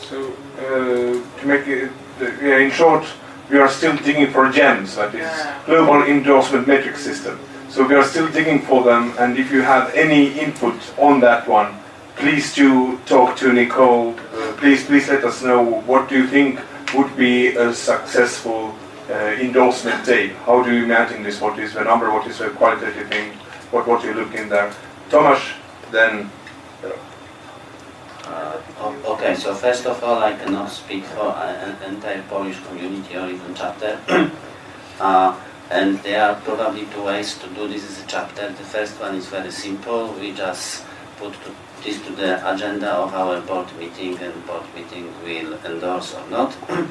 So, uh, to make it, uh, yeah, in short, we are still digging for gems, that is global endorsement metric system. So we are still digging for them, and if you have any input on that one, please do talk to Nicole. Uh, please, please let us know what do you think would be a successful uh, endorsement day. How do you imagine this? What is the number? What is the qualitative thing? What what you look in there? Tomasz, then Uh, Okay, so first of all, I cannot speak for an entire Polish community or even chapter. Uh, And there are probably two ways to do this as a chapter. The first one is very simple. We just put to, this to the agenda of our board meeting and board meeting will endorse or not.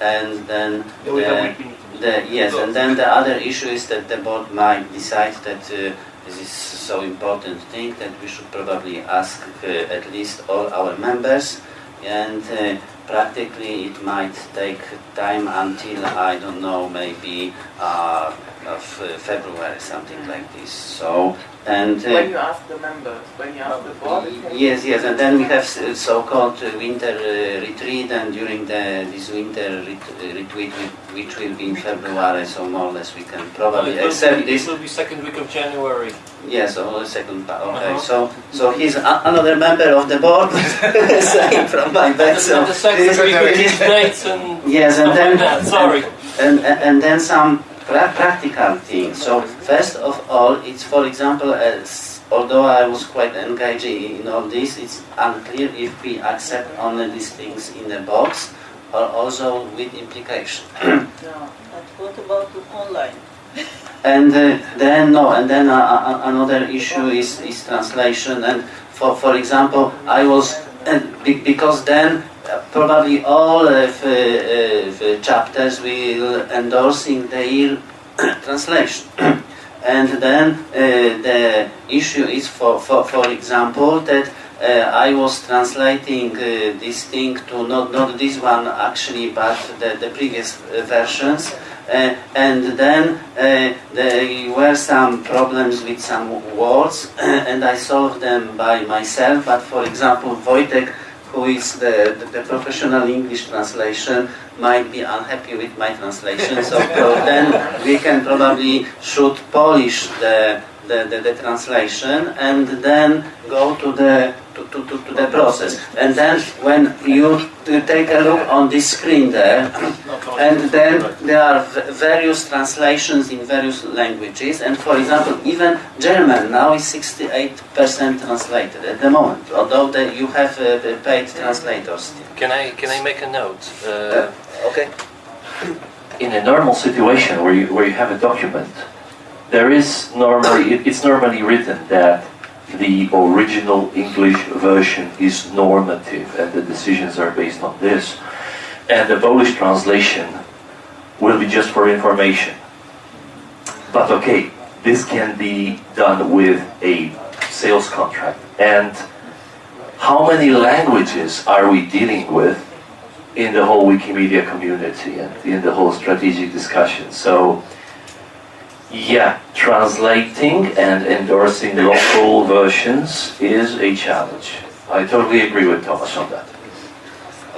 And then Yeah, we have the, the, yes, and then the other issue is that the board might decide that uh, this is so important thing that we should probably ask uh, at least all our members and uh, practically it might take time until I don't know maybe uh, of February something like this. So and uh, When you ask the members, when you ask the board, Yes, yes, and then we have so-called uh, winter uh, retreat, and during the this winter ret- uh, retreat, which will be in February, so more or less we can probably it accept be- this. It will be second week of January. Yes, or the second part. Okay, Uh-huh. so so he's a- another member of the board, saying from my back. So The second this- week with these dates and Yes, and then like that, sorry. and, and, and then some pra- practical things. So first of all, it's for example a s- although I was quite engaged in all this, it's unclear if we accept only these things in a box or also with implication. No, but what about online? And uh, then no, and then uh, uh, another issue is, is translation. And for for example, I was and be, because then uh, probably all of uh, uh, the chapters will endorsing their translation. and then uh, the issue is for for for example that. Uh, I was translating uh, this thing to not, not this one actually, but the, the previous uh, versions. Uh, and then uh, there were some problems with some words, and I solved them by myself. But for example, Wojtek, who is the, the, the professional English translation, might be unhappy with my translation. So then we can probably should polish the the, the, the translation and then go to the to, to, to, to the process. And then when you take a look on this screen there, and then there are v- various translations in various languages. And for example, even German now is 68% translated at the moment, although the, you have uh, the paid translators. Can I can I make a note? Uh, okay. In a normal situation where you where you have a document, there is normally it, it's normally written that the original English version is normative and the decisions are based on this, and the Polish translation will be just for information. But okay, this can be done with a sales contract. And how many languages are we dealing with in the whole Wikimedia community and in the whole strategic discussion? So, yeah, translating and endorsing local versions is a challenge. I totally agree with Thomas on that.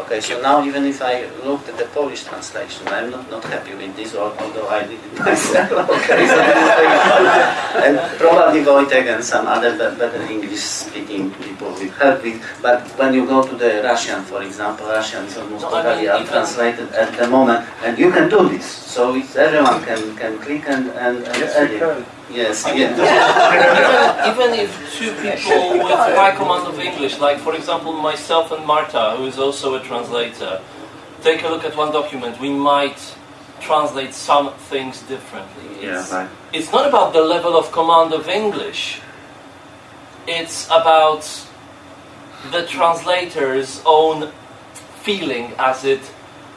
Okay, so now even if I looked at the Polish translation, I'm not, not happy with this, although I did it myself. Okay, so and probably Wojtek and some other better English-speaking people will help with. But when you go to the Russian, for example, Russian is almost No, I mean, untranslated at the moment, and you can do this. So it's, everyone can, can click and, and, and Yes, we edit. Yes, yeah. even, even if two people with high command of English, like for example myself and Marta, who is also a translator, take a look at one document, we might translate some things differently. Yeah, It's, right. it's not about the level of command of English, it's about the translator's own feeling as it,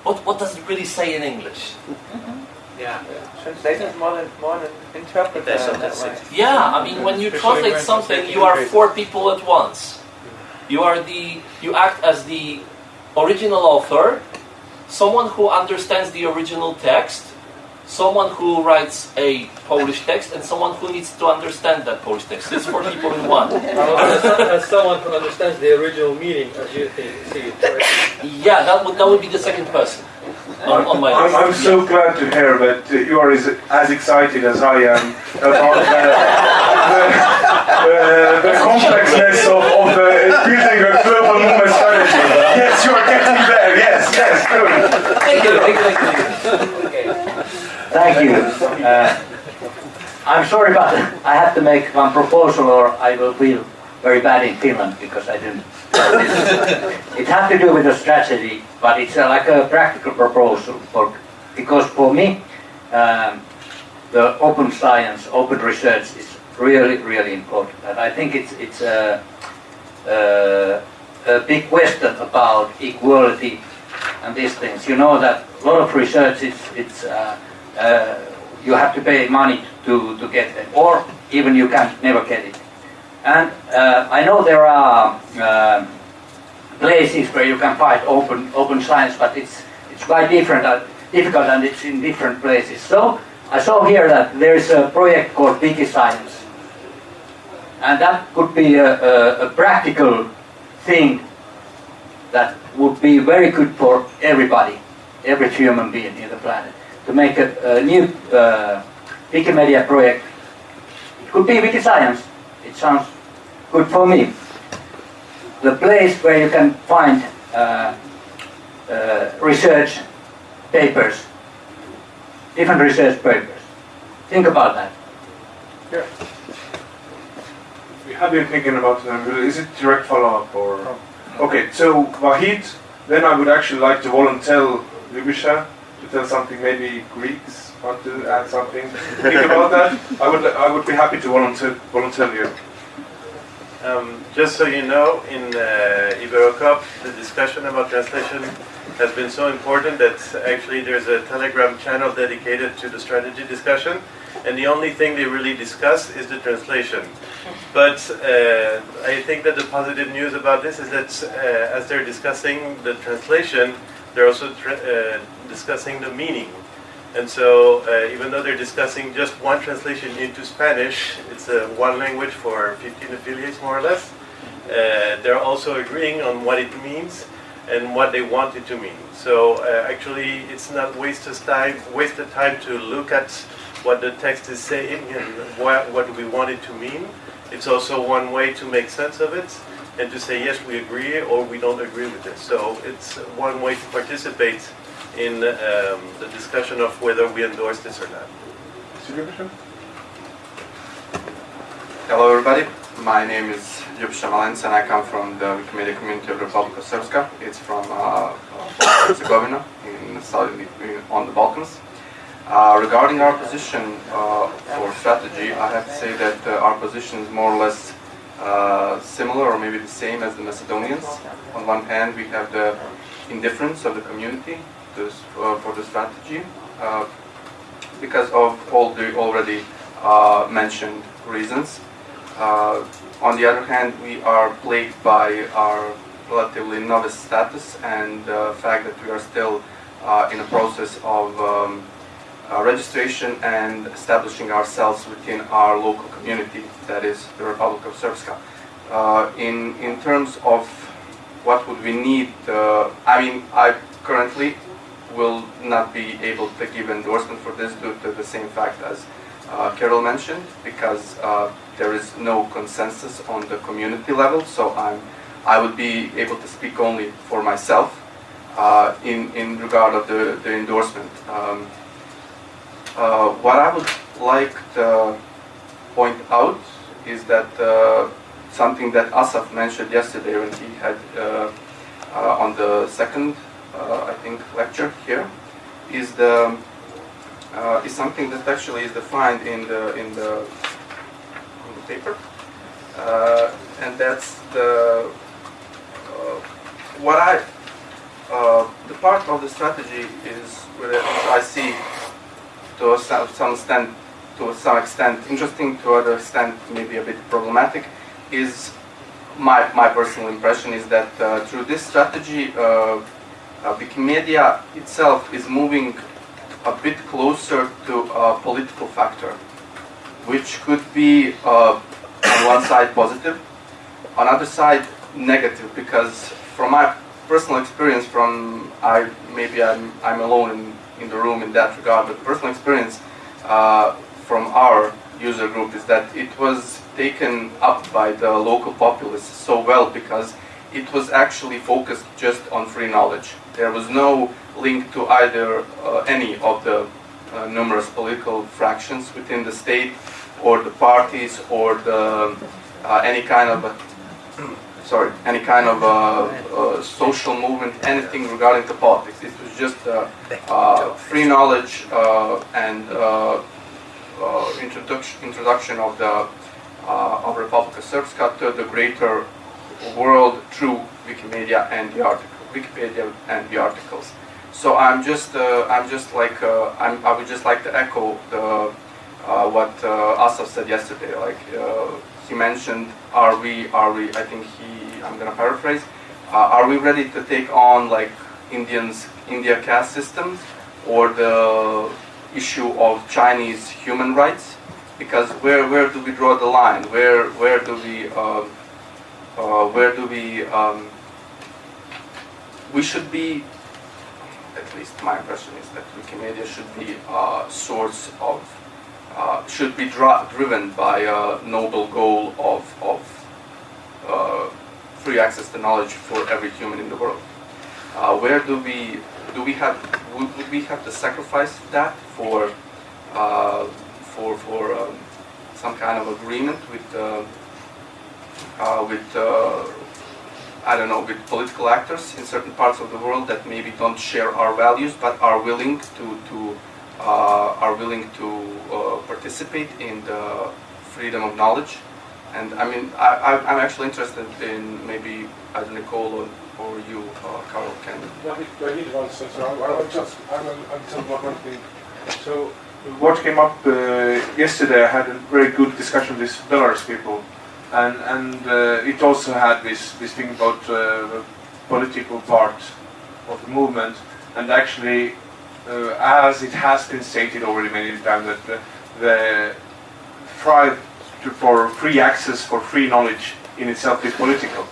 what, what does it really say in English? Mm-hmm. Yeah. Translation is more than more than interpreter. That's- in that that's way. it. Yeah, I mean, when you translate something, you are four people at once. You are the, you act as the original author, someone who understands the original text, someone who writes a Polish text, and someone who needs to understand that Polish text. It's four people in one. Oh, as as uh, someone who understands the original meaning as you think, see it, right? Yeah, that would that would be the second person on, on my I'm. I'm so glad to hear that uh, you are as, as excited as I am about the, the, the, the complexness of, of the building a global movement strategy. Yes, you are getting there. Yes, yes, good. Thank you, thank you, thank you. Thank you. Uh, I'm sorry, but I have to make one proposal or I will feel very bad in Finland because I didn't. It has to do with the strategy, but it's uh, like a practical proposal. For, because for me, um, the open science, open research is really, really important. And I think it's, it's a, a, a big question about equality and these things. You know that a lot of research is it's uh, uh, you have to pay money to, to get it, or even you can never get it. And uh, I know there are um places where you can find open open science, but it's it's quite different, uh, difficult, and it's in different places. So I saw here that there is a project called WikiScience, and that could be a, a, a practical thing that would be very good for everybody, every human being in the planet, to make a, a new uh, Wikimedia project. It could be WikiScience. It sounds good for me. The place where you can find uh, uh, research papers, different research papers. Think about that. Yeah. We have been thinking about them. Is it direct follow-up or? Okay, so Vahid, then I would actually like to volunteer Lubisha to tell something. Maybe Greeks want to add something. Think about that. I would I would be happy to volunteer you. Um, just so you know, in uh, Iberocoop, the discussion about translation has been so important that actually there's a Telegram channel dedicated to the strategy discussion, and the only thing they really discuss is the translation. But uh, I think that the positive news about this is that uh, as they're discussing the translation, they're also tra- uh, discussing the meaning. And so, uh, even though they're discussing just one translation into Spanish, it's uh, one language for 15 affiliates more or less. Uh, they're also agreeing on what it means and what they want it to mean. So, uh, actually, it's not wasted time, wasted time to look at what the text is saying and what, what we want it to mean. It's also one way to make sense of it and to say yes, we agree or we don't agree with this. So, it's one way to participate in um, the discussion of whether we endorse this or not. Hello everybody, my name is Ljubša Malens and I come from the Wikimedia community of the Republic of Srpska. It's from uh, Herzegovina in southern, in, on the Balkans. Uh, regarding our position uh, for strategy, I have to say that uh, our position is more or less uh, similar or maybe the same as the Macedonians. On one hand, we have the indifference of the community to, uh, for the strategy uh, because of all the already uh, mentioned reasons. On the other hand, we are plagued by our relatively novice status and the fact that we are still in the process of um, uh, registration and establishing ourselves within our local community, that is the Republic of Srpska. Uh, in, in terms of what would we need, uh, I mean, I currently will not be able to give endorsement for this due to the same fact as uh, Kaarel mentioned, because uh, there is no consensus on the community level. So I'm, I would be able to speak only for myself uh, in in regard of the the endorsement. Um, uh, what I would like to point out is that uh, something that Asaf mentioned yesterday when he had uh, on the second, I think, lecture here, is the uh, is something that actually is defined in the in the, in the paper, uh, and that's the uh, what I uh, the part of the strategy is where I see to some some extent to some extent interesting, to other extent maybe a bit problematic, is my my personal impression is that uh, through this strategy, uh, uh, Wikimedia itself is moving a bit closer to a political factor, which could be uh, on one side positive, on other side negative, because from my personal experience, from I maybe I'm I'm alone in, in the room in that regard, but personal experience uh, from our user group is that it was taken up by the local populace so well because it was actually focused just on free knowledge. There was no link to either uh, any of the uh, numerous political fractions within the state or the parties or the uh, any kind of sorry any kind of uh, uh, social movement anything regarding to politics it was just uh, free knowledge and introduction introduction of the of Republika Srpska to the greater world through Wikimedia and the article Wikipedia and the articles so I'm just, uh, I'm just like, uh, I'm, I would just like to echo the, uh, what uh, Asaf said yesterday. Like uh, he mentioned, are we, are we? I think he, I'm gonna paraphrase. Uh, are we ready to take on like Indians, India caste systems, or the issue of Chinese human rights? Because where, where do we draw the line? Where, where do we, uh, where do we? Um, we should be at least my impression is that Wikimedia should be a source of, uh, should be dri- driven by a noble goal of, of uh, free access to knowledge for every human in the world. Uh, where do we, do we have, would, would we have to sacrifice that for, uh, for, for um, some kind of agreement with, uh, with uh, I don't know with political actors in certain parts of the world that maybe don't share our values but are willing to to uh, are willing to uh, participate in the freedom of knowledge. And I mean, I, I- I'm actually interested in maybe either Nicole or, or you, uh, Kaarel, can David, David wants to, so I- I'll just, I will, I'll tell one one thing. So, what came up uh, yesterday, I had a very good discussion with Belarus people, and and uh, it also had this this thing about uh, political part of the movement, and actually, uh, as it has been stated already many times, that the, to, for free access for free knowledge in itself is political,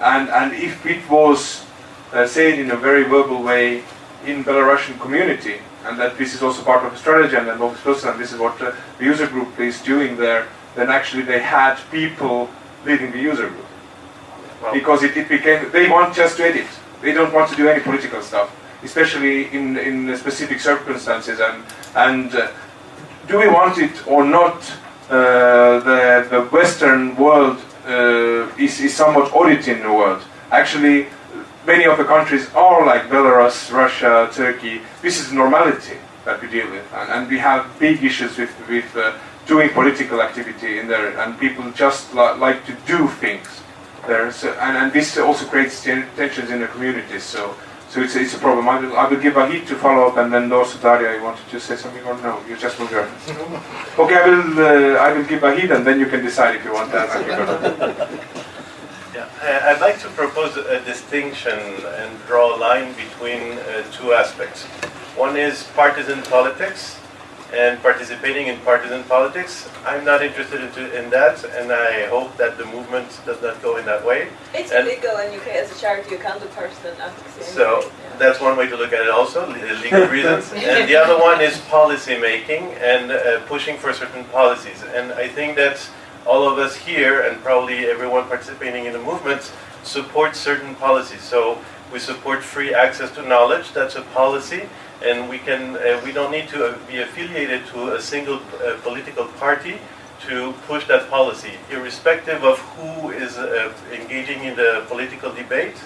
and and if it was uh, said in a very verbal way in Belarusian community, and that this is also part of a strategy, and and this is what uh, the user group is doing there, then actually they had people leading the user group. because it, it became, they want just to edit. They don't want to do any political stuff, especially in, in specific circumstances. And, and uh, do we want it or not, uh, the, the Western world uh, is, is somewhat auditing the world. Actually, many of the countries are like Belarus, Russia, Turkey. This is normality that we deal with, and, and we have big issues with with uh, doing political activity in there, and people just li- like to do things there. So, and, and this also creates tensions in the communities. So. So it's, it's a problem. I will, I will give Vahid to follow up, and then also Daria, you wanted to say something or no? You just moved your Okay, I will. Uh, I will give a Vahid, and then you can decide if you want that. Yeah, I- I'd like to propose a distinction and draw a line between uh, two aspects. One is partisan politics and participating in partisan politics. I'm not interested in that, and I hope that the movement does not go in that way. It's And- legal in UK as a charity, you can't do partisan advocacy. So that's one way to look at it also, legal reasons. And the other one is policy making and uh, pushing for certain policies. And I think that all of us here and probably everyone participating in the movement support certain policies. So we support free access to knowledge, that's a policy. And we can, uh, we don't need to uh, be affiliated to a single uh, political party to push that policy, irrespective of who is uh, engaging in the political debate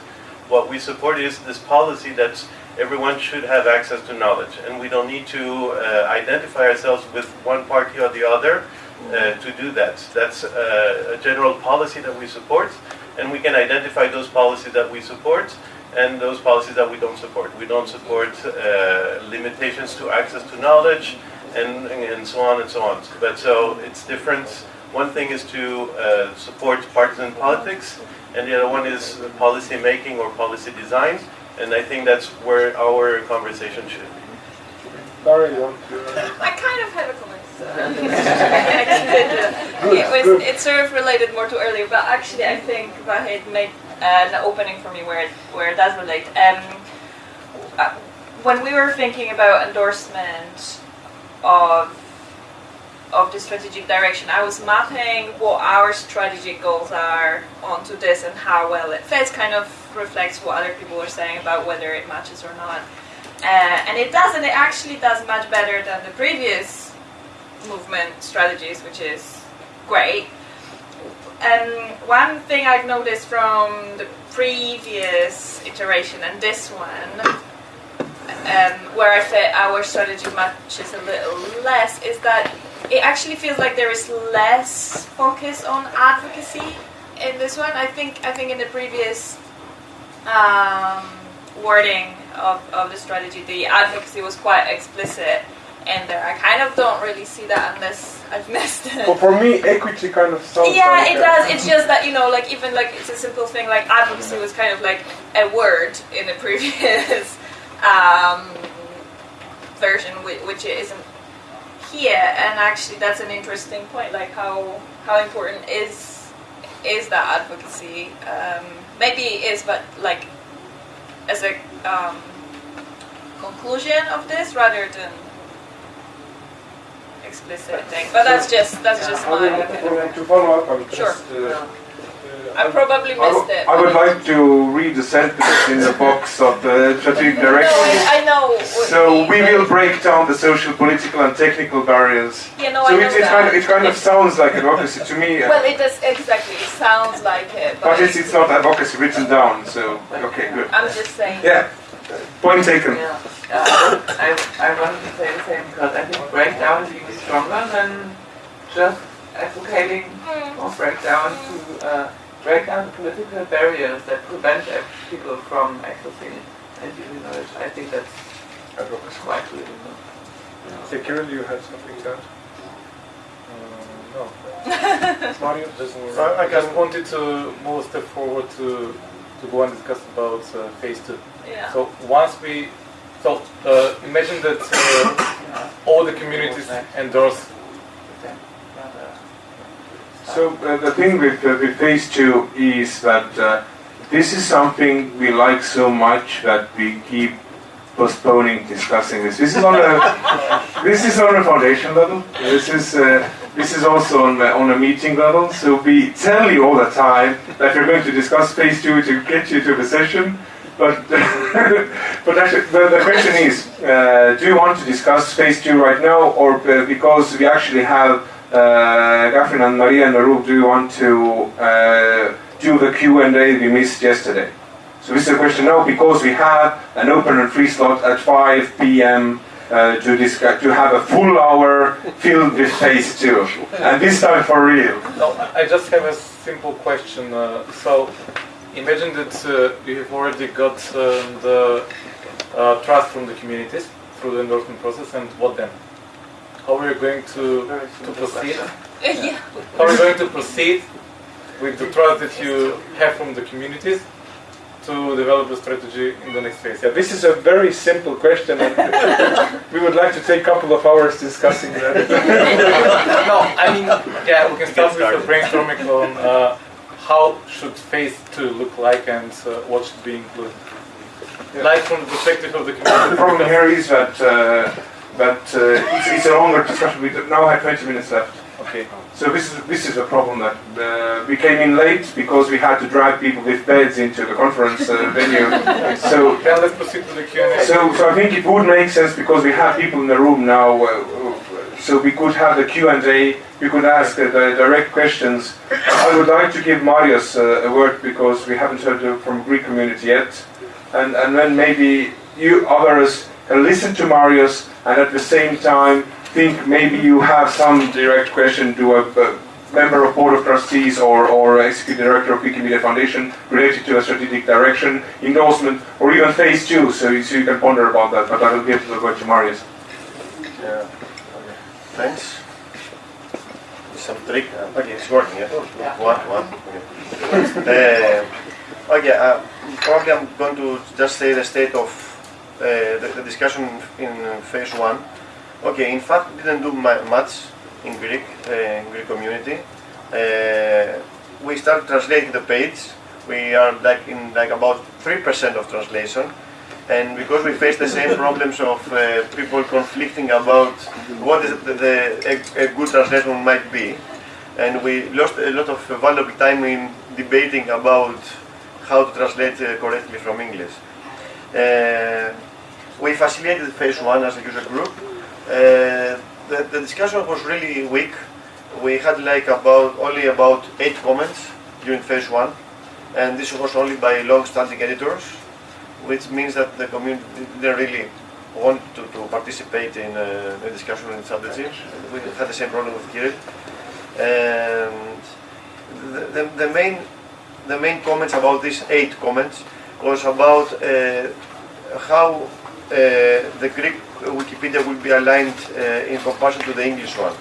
what we support is this policy that everyone should have access to knowledge, and we don't need to identify ourselves with one party or the other uh, to do that. That's uh, a general policy that we support, and we can identify those policies that we support and those policies that we don't support. We don't support uh, limitations to access to knowledge, and, and so on and so on. But so it's different. One thing is to uh, support partisan politics, and the other one is policy making or policy design. And I think that's where our conversation should be. Daria, you? I kind of have a comment. It was it's sort of related more to earlier, but actually I think Vahid made an opening for me where it, where it does relate. Um, uh, when we were thinking about endorsement of of the strategic direction, I was mapping what our strategic goals are onto this and how well it fits. Kind of reflects what other people are saying about whether it matches or not. Uh, and it does, and it actually does much better than the previous movement strategies, which is great. And one thing I've noticed from the previous iteration and this one, um, where I feel our strategy matches a little less, is that it actually feels like there is less focus on advocacy in this one. I think I think in the previous um, wording of, of the strategy, the advocacy was quite explicit in there. I kind of don't really see that unless I've missed it. But for me, equity kind of sounds. Yeah, like it a- does. It's just that you know, like even like it's a simple thing like advocacy was kind of like a word in the previous um, version, which, which it isn't here. And actually, that's an interesting point. Like how how important is is that advocacy? Um, maybe it is, but like as a um, conclusion of this rather than explicit thing. But that's just that's just I my opinion. To follow up, I will Sure. just uh, uh, I probably missed w- it. I would like to read the sentence in the box of the strategic No, direction. I, I know. So we will break down the social, political, and technical barriers. You know, so I know it, it that. kind of it kind of sounds like advocacy to me, Well, it does exactly. It sounds like it, but, but it's, it's not advocacy written down. So okay, good. I'm just saying. Yeah, point taken. Yeah, uh, I, I wanted to say the same because I think breakdown is even stronger than just advocating or breakdown to uh, break down the political barriers that prevent people from accessing and using knowledge. I think that's advocacy quite good. You know? Say, Kirill, you had something to add? Uh, no. Mario, just, I- I I just wanted to move a step forward to, to go and discuss about uh, phase two. Yeah. So once we, so uh, imagine that uh, all the communities endorse. So uh, the thing with, uh, with phase two is that uh, this is something we like so much that we keep postponing discussing this. This is on a this is on a foundation level. This is uh, this is also on a, on a meeting level. So we tell you all the time that we're going to discuss phase two to get you to the session. But but actually, the, the question is, uh, do you want to discuss phase two right now, or uh, because we actually have uh, and Maria and room, do you want to uh, do the Q and A we missed yesterday? So this is a question now because we have an open and free slot at 5 p.m. Uh, to discuss, to have a full hour filled with phase two, and this time for real. No, I just have a simple question. Uh, so imagine that uh, you have already got um, the uh, trust from the communities through the endorsement process, and what then? How are you going to, to proceed? yeah. How are you going to proceed with the trust that you have from the communities to develop a strategy in the next phase? Yeah, this is a very simple question, and we would like to take a couple of hours discussing that. no, I mean, yeah, we can start with the brainstorming on uh, how should phase two look like and uh, what should be included. Like from the perspective of the community. The problem here is that uh, that uh, it's, it's a longer discussion. We now have 20 minutes left. Okay. So this is this is a problem that uh, we came in late because we had to drag people with beds into the conference uh, venue. So Then let's proceed to the Q&A. so so I think it would make sense because we have people in the room now. Uh, so we could have the Q and A. We could ask uh, the direct questions. I would like to give Marius uh, a word because we haven't heard from Greek community yet, and and then maybe you others can listen to Marius and at the same time think maybe you have some direct question to a, a member of board of trustees or, or executive director of Wikimedia Foundation related to a strategic direction, endorsement, or even phase two, so you, so you can ponder about that. But I will give the word to Marius. Yeah. Okay. Thanks. Some trick. Okay, it's working. Yeah. One, one. Okay. Uh, okay. Uh, probably I'm going to just say the state of uh, the, the discussion in phase one. Okay. In fact, didn't do mu- much in Greek, uh, in Greek community. Uh, we started translating the page. We are like in like about three percent of translation and because we face the same problems of uh, people conflicting about what is the, the a, a good translation might be, and we lost a lot of valuable time in debating about how to translate correctly from English. We facilitated phase one as a user group. Uh, the, the discussion was really weak. We had like about only about eight comments during phase one, and this was only by long-standing editors which means that the community didn't really want to, to participate in uh, the discussion on strategy. We had the same problem with Kirill. And the, the, the main the main comments about these eight comments was about uh, how uh, the Greek Wikipedia will be aligned uh, in comparison to the English one,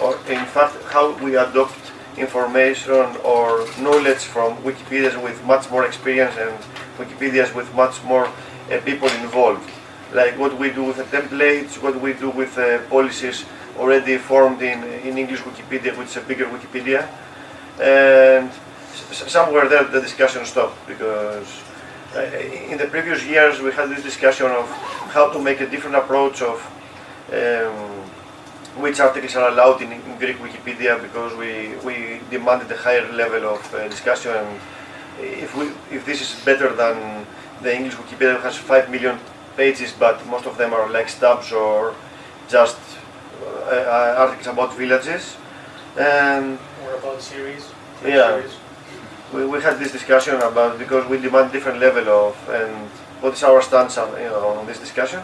or in fact how we adopt information or knowledge from Wikipedias with much more experience and Wikipedias with much more uh, people involved. Like what we do with the templates, what we do with uh, policies already formed in, in English Wikipedia, which is a bigger Wikipedia. And somewhere there the discussion stopped because uh, in the previous years we had this discussion of how to make a different approach of um, which articles are allowed in, in Greek Wikipedia because we, we demanded a higher level of uh, discussion. And if, we, if this is better than the English Wikipedia has 5 million pages, but most of them are like stubs or just uh, uh, articles about villages. And Or about series. yeah, Series. We, we had this discussion about because we demand different level of and what is our stance on you know on this discussion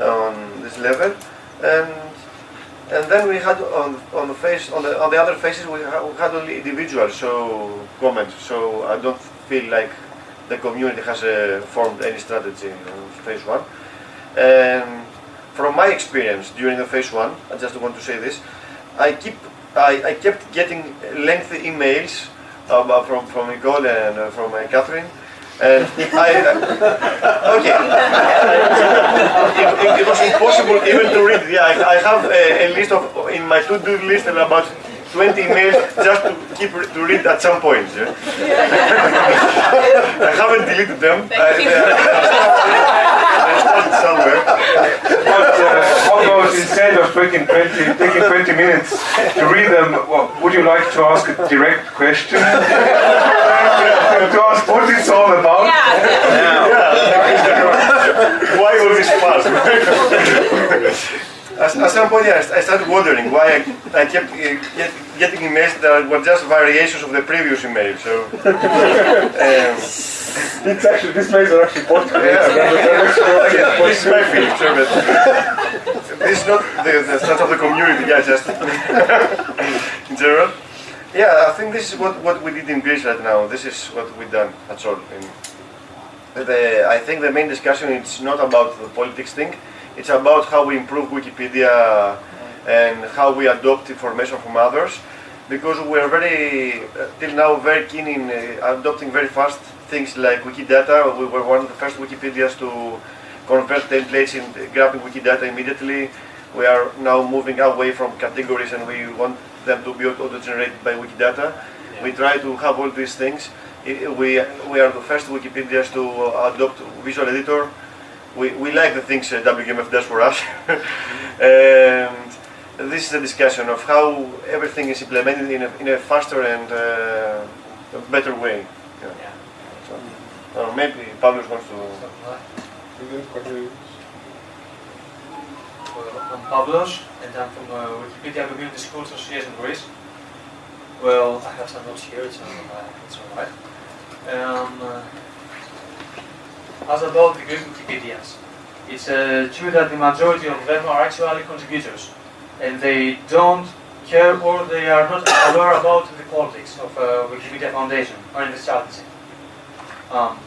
on this level. And and then we had on on the face on the on the other faces we, ha- we had only individuals so comments. So I don't feel like the community has uh, formed any strategy on phase one. And from my experience during the phase one I just want to say this I keep I, I kept getting lengthy emails about from from Nicole and uh, from uh, Catherine. And I uh, okay. It, it, it was impossible even to read. Yeah I, I have a, a list of in my to-do list of about 20 emails just to keep re- to read at some point yeah? I haven't deleted them. Uh, somewhere But uh, how about instead of taking 20, taking 20 minutes to read them, well, would you like to ask a direct question? to ask what it's all about? why all this fuss? At, at some point, yeah, I started wondering why I, I kept uh, get, getting emails that were just variations of the previous email. So, um, It's actually, these mails are actually podcast. yeah, this is my feeling, sure, but this is not the, the stance of the community, yeah, just in general. Yeah, I think this is what, what we did in Greece right now. This is what we've done, that's all. And the, I think the main discussion is not about the politics thing, it's about how we improve Wikipedia and how we adopt information from others because we are very, uh, till now, very keen in uh, adopting very fast things like Wikidata. We were one of the first Wikipedias to convert templates in grabbing Wikidata immediately. We are now moving away from categories and we want them to be auto-generated by Wikidata. We try to have all these things. We, we are the first Wikipedias to adopt Visual Editor. We, we like the things uh, WMF does for us. and this is a discussion of how everything is implemented in a, in a faster and uh, better way. Yeah. So, uh, maybe Pavlos wants to. Well, I'm Pavlos, and I'm from uh, Wikipedia Community School Association Greece. Well, I have some notes here, so uh, it's alright. Um, uh, as about the Greek Wikipedians, it's uh, true that the majority of them are actually contributors, and they don't care or they are not aware about the politics of uh, Wikipedia Foundation or in the strategy. Um,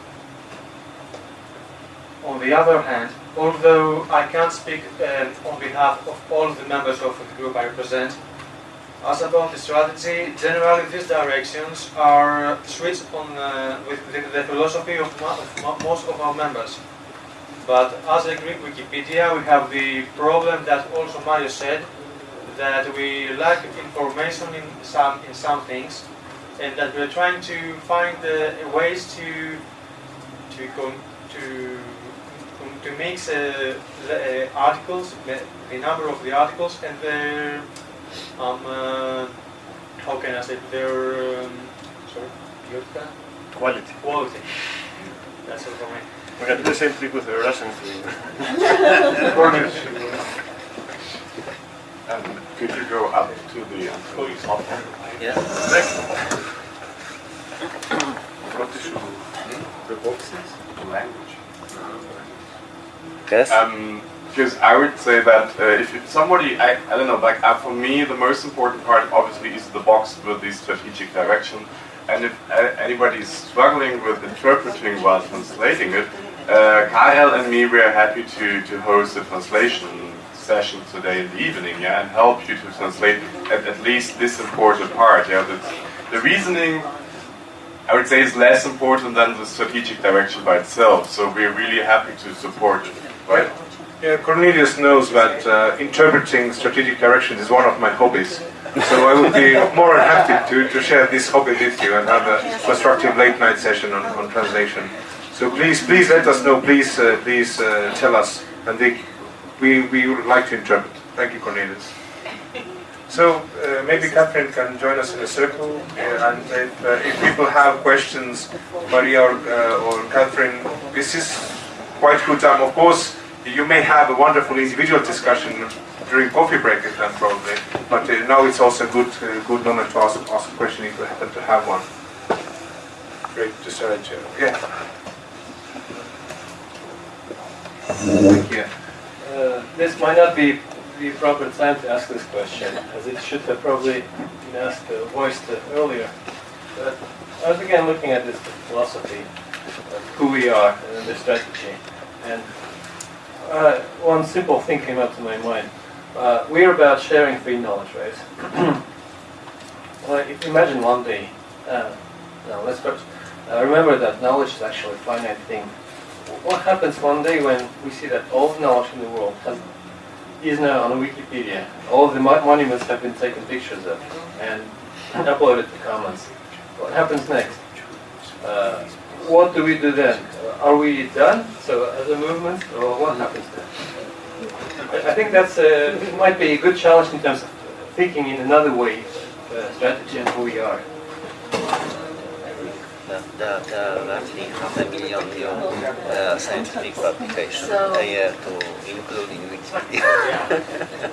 on the other hand, although I can't speak um, on behalf of all the members of the group I represent, as about the strategy, generally these directions are switched on uh, with the, the philosophy of, of most of our members. But as a Greek Wikipedia, we have the problem that also Mario said, that we lack information in some in some things, and that we're trying to find uh, ways to to to to mix uh, the uh, articles, the, the number of the articles, and their um, uh, how can I say their um, sorry, beauty? Quality. Quality. That's all for me. We can do the same thing with the Russians. Um, could you go up to the top? Yes. What is the boxes? The language. Yes. Um, because I would say that uh, if you- somebody, I, I don't know, like uh, for me, the most important part obviously is the box with the strategic direction. And if uh, anybody is struggling with interpreting while translating it, uh, Kaarel and me, we are happy to, to host a translation session today in the evening, yeah, and help you to translate at, at least this important part. Yeah, that the reasoning I would say is less important than the strategic direction by itself. So we're really happy to support you, right? Yeah, Cornelius knows that uh, interpreting strategic directions is one of my hobbies. So I would be more than happy to, to share this hobby with you and have a constructive late night session on, on translation. So please, please let us know. Please, uh, please uh, tell us, and they, we we would like to interpret. Thank you, Cornelius. So uh, maybe Catherine can join us in a circle, uh, and if, uh, if people have questions, Maria or, uh, or Catherine, this is quite good time. Of course, you may have a wonderful individual discussion during coffee break then probably, but uh, now it's also a good uh, good moment to ask, ask a question if you happen to have one. Great, just start chair. Yeah. Thank you. Uh, this might not be the proper time to ask this question, as it should have probably been asked, uh, voiced uh, earlier. But I was again looking at this philosophy of who we are and the strategy. And uh, one simple thing came up to my mind. Uh, we're about sharing free knowledge, right? well, if imagine one day, uh, no, let's first uh, remember that knowledge is actually a finite thing. What happens one day when we see that all the knowledge in the world has, is now on Wikipedia? All the mo- monuments have been taken pictures of and uploaded to Commons. What happens next? Uh, what do we do then? Uh, Are we done? So as a movement, or what happens then? I I think that's uh, might be a good challenge in terms of thinking in another way, uh, strategy and who we are. There, there, there are roughly half a million new uh, scientific publications So- a year to include in Wikipedia.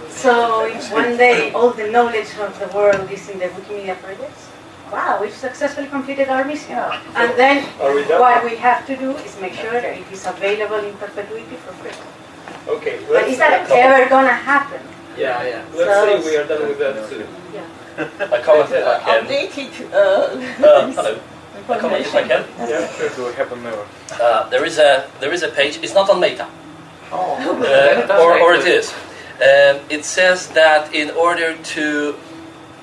So if one day all the knowledge of the world is in the Wikimedia projects, wow, we've successfully completed our mission. And then Are we done? what we have to do is make sure that it is available in perpetuity for free. Okay, But is that ever gonna happen? Yeah, yeah. Let's So- say we are done with that too. A comment if I can. Updated Uh, uh, hello. A comment if I can. Yeah, sure. Do happen never. Uh, there is a there is a page. It's not on Meta. Oh. Uh, or, or it is. Um, it says that in order to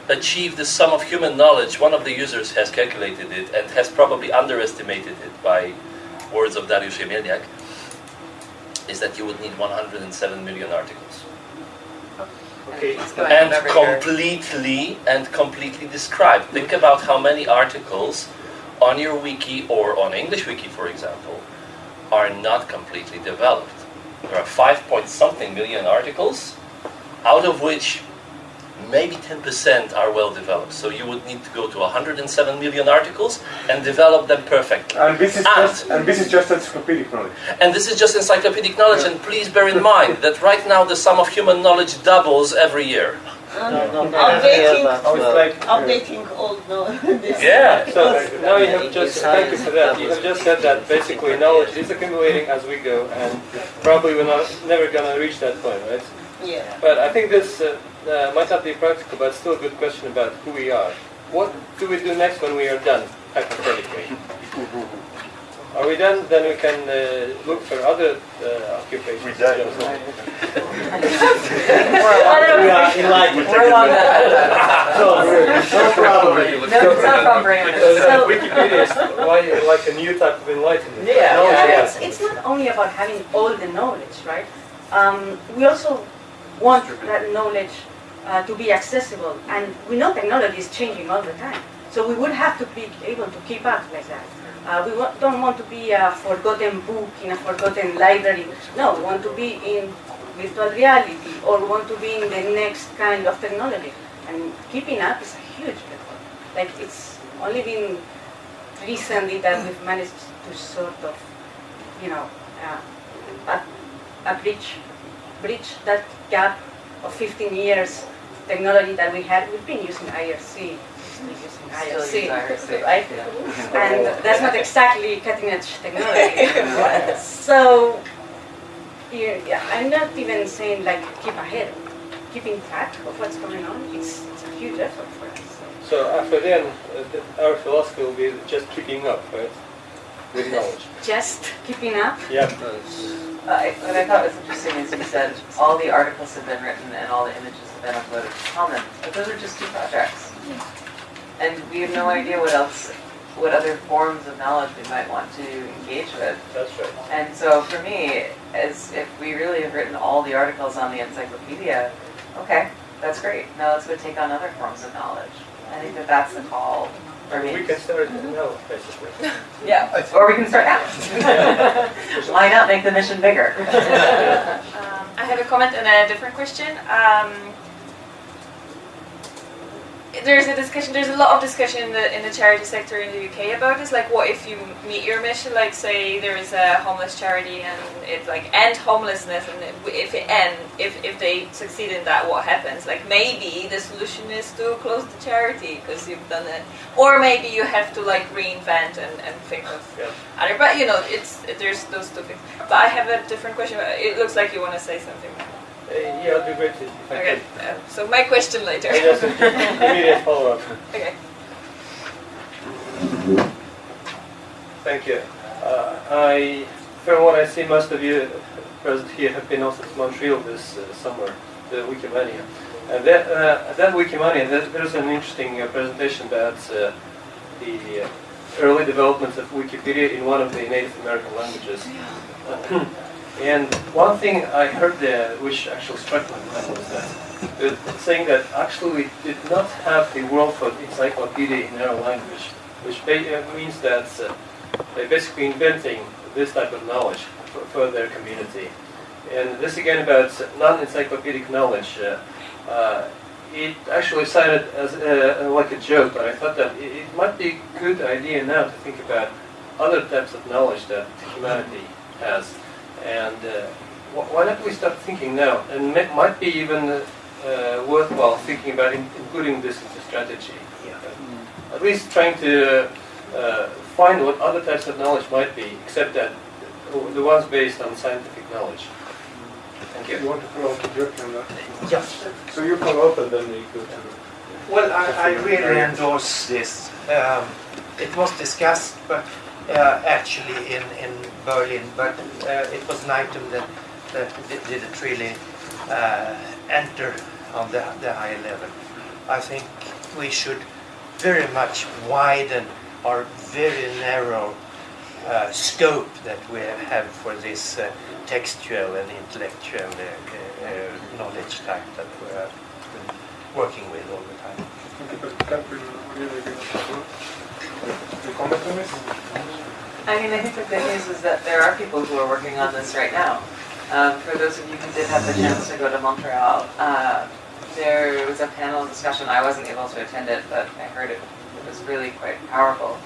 achieve the sum of human knowledge, one of the users has calculated it and has probably underestimated it by words of Dariusz Jemielniak, is that you would need 107 million articles. Okay. And completely and completely described. Think about how many articles on your wiki or on English wiki, for example, are not completely developed. There are five point something million articles, out of which maybe 10% are well developed. So you would need to go to 107 million articles and develop them perfectly. And this is just and this is just encyclopedic knowledge. And this is just encyclopedic knowledge, and please bear in mind that right now the sum of human knowledge doubles every year. updating, like- updating old knowledge. Yeah. So now you have just thank you for that. You have just said that basically knowledge is accumulating as we go, and probably we're not never gonna reach that point, right? Yeah. But I think this uh, uh, might not be practical, but still a good question about who we are. What do we do next when we are done, hypothetically? Are we done? Then we can uh, look for other uh, occupations. We We are enlightened. We're long done. No problem. No, it's not from Brandon. So, So- Wikipedia is why, like a new type of enlightenment. Yeah, yeah. yeah. It's, it's not only about having all the knowledge, right? Um, we also want that knowledge uh, to be accessible, and we know technology is changing all the time. So we would have to be able to keep up like that. Uh, we wa- don't want to be a forgotten book in a forgotten library. No, we want to be in virtual reality, or want to be in the next kind of technology. And keeping up is a huge effort. Like it's only been recently that we've managed to sort of, you know, uh, bridge, bridge that gap of 15 years technology that we had. We've been using IRC, still using Still IRC, use IRC, right? yeah. And that's not exactly cutting edge technology. so, yeah, I'm not even saying like keep ahead, keeping track of what's going on. It's, it's a huge effort for us. So after then, uh, th- our philosophy will be just keeping up, right? With knowledge. Just keeping up. Yeah. Uh, what I thought was interesting is you said all the articles have been written and all the images have been uploaded to Commons, but those are just two projects. And we have no idea what else, what other forms of knowledge we might want to engage with. That's right. And so for me, as if we really have written all the articles on the encyclopedia, okay, that's great. Now let's go take on other forms of knowledge. I think that that's the call for me. We can start now, basically. Yeah, or we can start now. Why not make the mission bigger? Um, I have a comment and a different question. Um, there's a discussion. There's a lot of discussion in the in the charity sector in the UK about this. Like, what if you meet your mission? Like, say there is a homeless charity and it like end homelessness, and if it end, if if they succeed in that, what happens? Like, maybe the solution is to close the charity because you've done it, or maybe you have to like reinvent and, and think of other. But you know, it's there's those two things. But I have a different question. It looks like you want to say something. Uh, yeah, I'll be great if I Okay. Uh, so my question later. Yes, immediate follow-up. okay. Thank you. Uh, I, from what I see, most of you present here have been also to Montreal this uh, summer, the Wikimania. And that, uh, at that Wikimania, there, there's an interesting uh, presentation about uh, the uh, early development of Wikipedia in one of the Native American languages. and one thing I heard there, which actually struck my mind, was that saying that actually we did not have the World for Encyclopedia in our language, which uh, means that uh, they're basically inventing this type of knowledge for, for their community. And this again about non-encyclopedic knowledge. Uh, uh, it actually sounded as uh, like a joke, but I thought that it, it might be a good idea now to think about other types of knowledge that humanity has. And uh, why don't we start thinking now? And it might be even uh, worthwhile thinking about in- including this into strategy. At least trying to uh, find what other types of knowledge might be, except that the ones based on scientific knowledge. Thank you. You want to follow up directly on that? Yes. So you follow up and then we go to. Well, I, I really endorse this. Um, it was discussed, but uh, actually in, in Berlin, but uh, it was an item that, that didn't really uh, enter on the, the high level. I think we should very much widen our very narrow uh, scope that we have for this uh, textual and intellectual uh, uh, uh, knowledge type that we're working with all the time. Do? You comment on this? I mean, I think the good news is that there are people who are working on this right now. Um, for those of you who did have the chance to go to Montreal, uh, there was a panel discussion. I wasn't able to attend it, but I heard it, it was really quite powerful.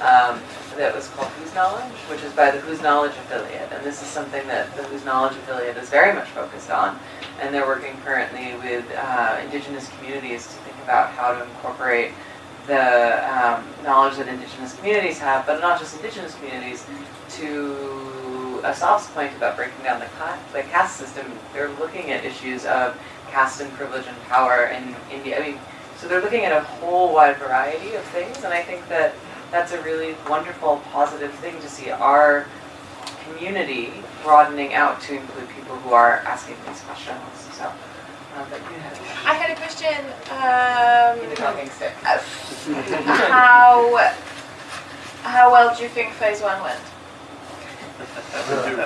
Um, that was called Whose Knowledge, which is by the Whose Knowledge affiliate. And this is something that the Whose Knowledge affiliate is very much focused on. And they're working currently with uh, indigenous communities to think about how to incorporate the um, knowledge that indigenous communities have, but not just indigenous communities, to Asaf's point about breaking down the, the caste system. They're looking at issues of caste and privilege and power in India. I mean, so they're looking at a whole wide variety of things, and I think that that's a really wonderful, positive thing to see our community broadening out to include people who are asking these questions. So, but you had I had a question. Um, the talking stick. uh, how how well do you think phase one went? That's a good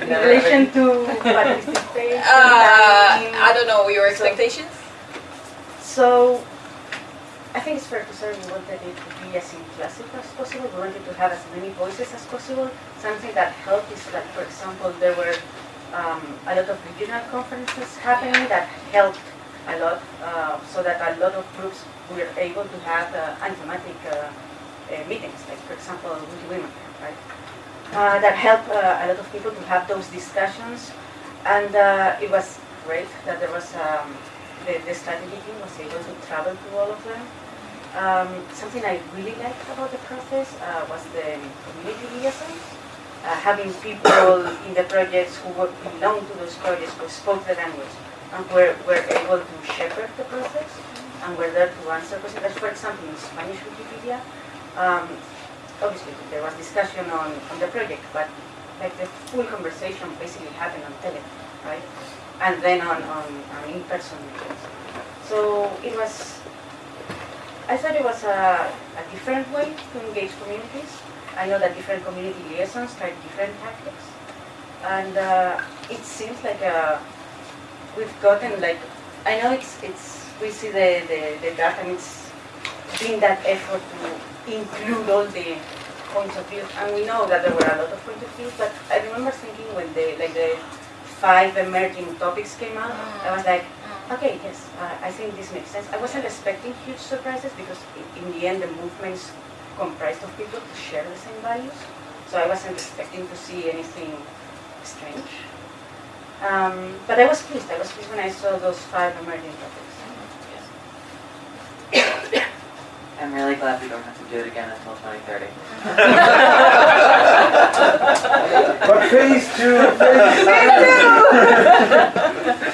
In relation to participation, Uh. I don't know your expectations. So, I think it's fair to say we wanted it to as inclusive as possible. We wanted to have as many voices as possible. Something that helped is that, for example, there were um, a lot of regional conferences happening that helped a lot, uh, so that a lot of groups were able to have uh, thematic uh, uh, meetings, like for example, Wiki Women, right? Uh, that helped uh, a lot of people to have those discussions, and it was great that there was um, the, the strategy team was able to travel to all of them. Um, something I really liked about the process uh, was the community liaisons. Uh, having people in the projects who were, belonged to those projects who spoke the language and were, were able to shepherd the process and were there to answer questions. Like, For example, in Spanish Wikipedia, um, obviously there was discussion on, on the project, but like the full conversation basically happened on tele, right? And then on, on, on in-person meetings. So it was, I thought it was a, a different way to engage communities. I know that different community liaisons tried different tactics. And uh, it seems like uh, we've gotten like, I know it's, it's we see the, the, the data and it's been that effort to include all the points of view. And we know that there were a lot of points of view, but I remember thinking when the, like the five emerging topics came out, I was like, okay, yes, uh, I think this makes sense. I wasn't expecting huge surprises because i- in the end the movement is comprised of people who share the same values. So I wasn't expecting to see anything strange. Um, but I was pleased. I was pleased when I saw those five emerging topics. I'm really glad we don't have to do it again until 2030. But phase two, phase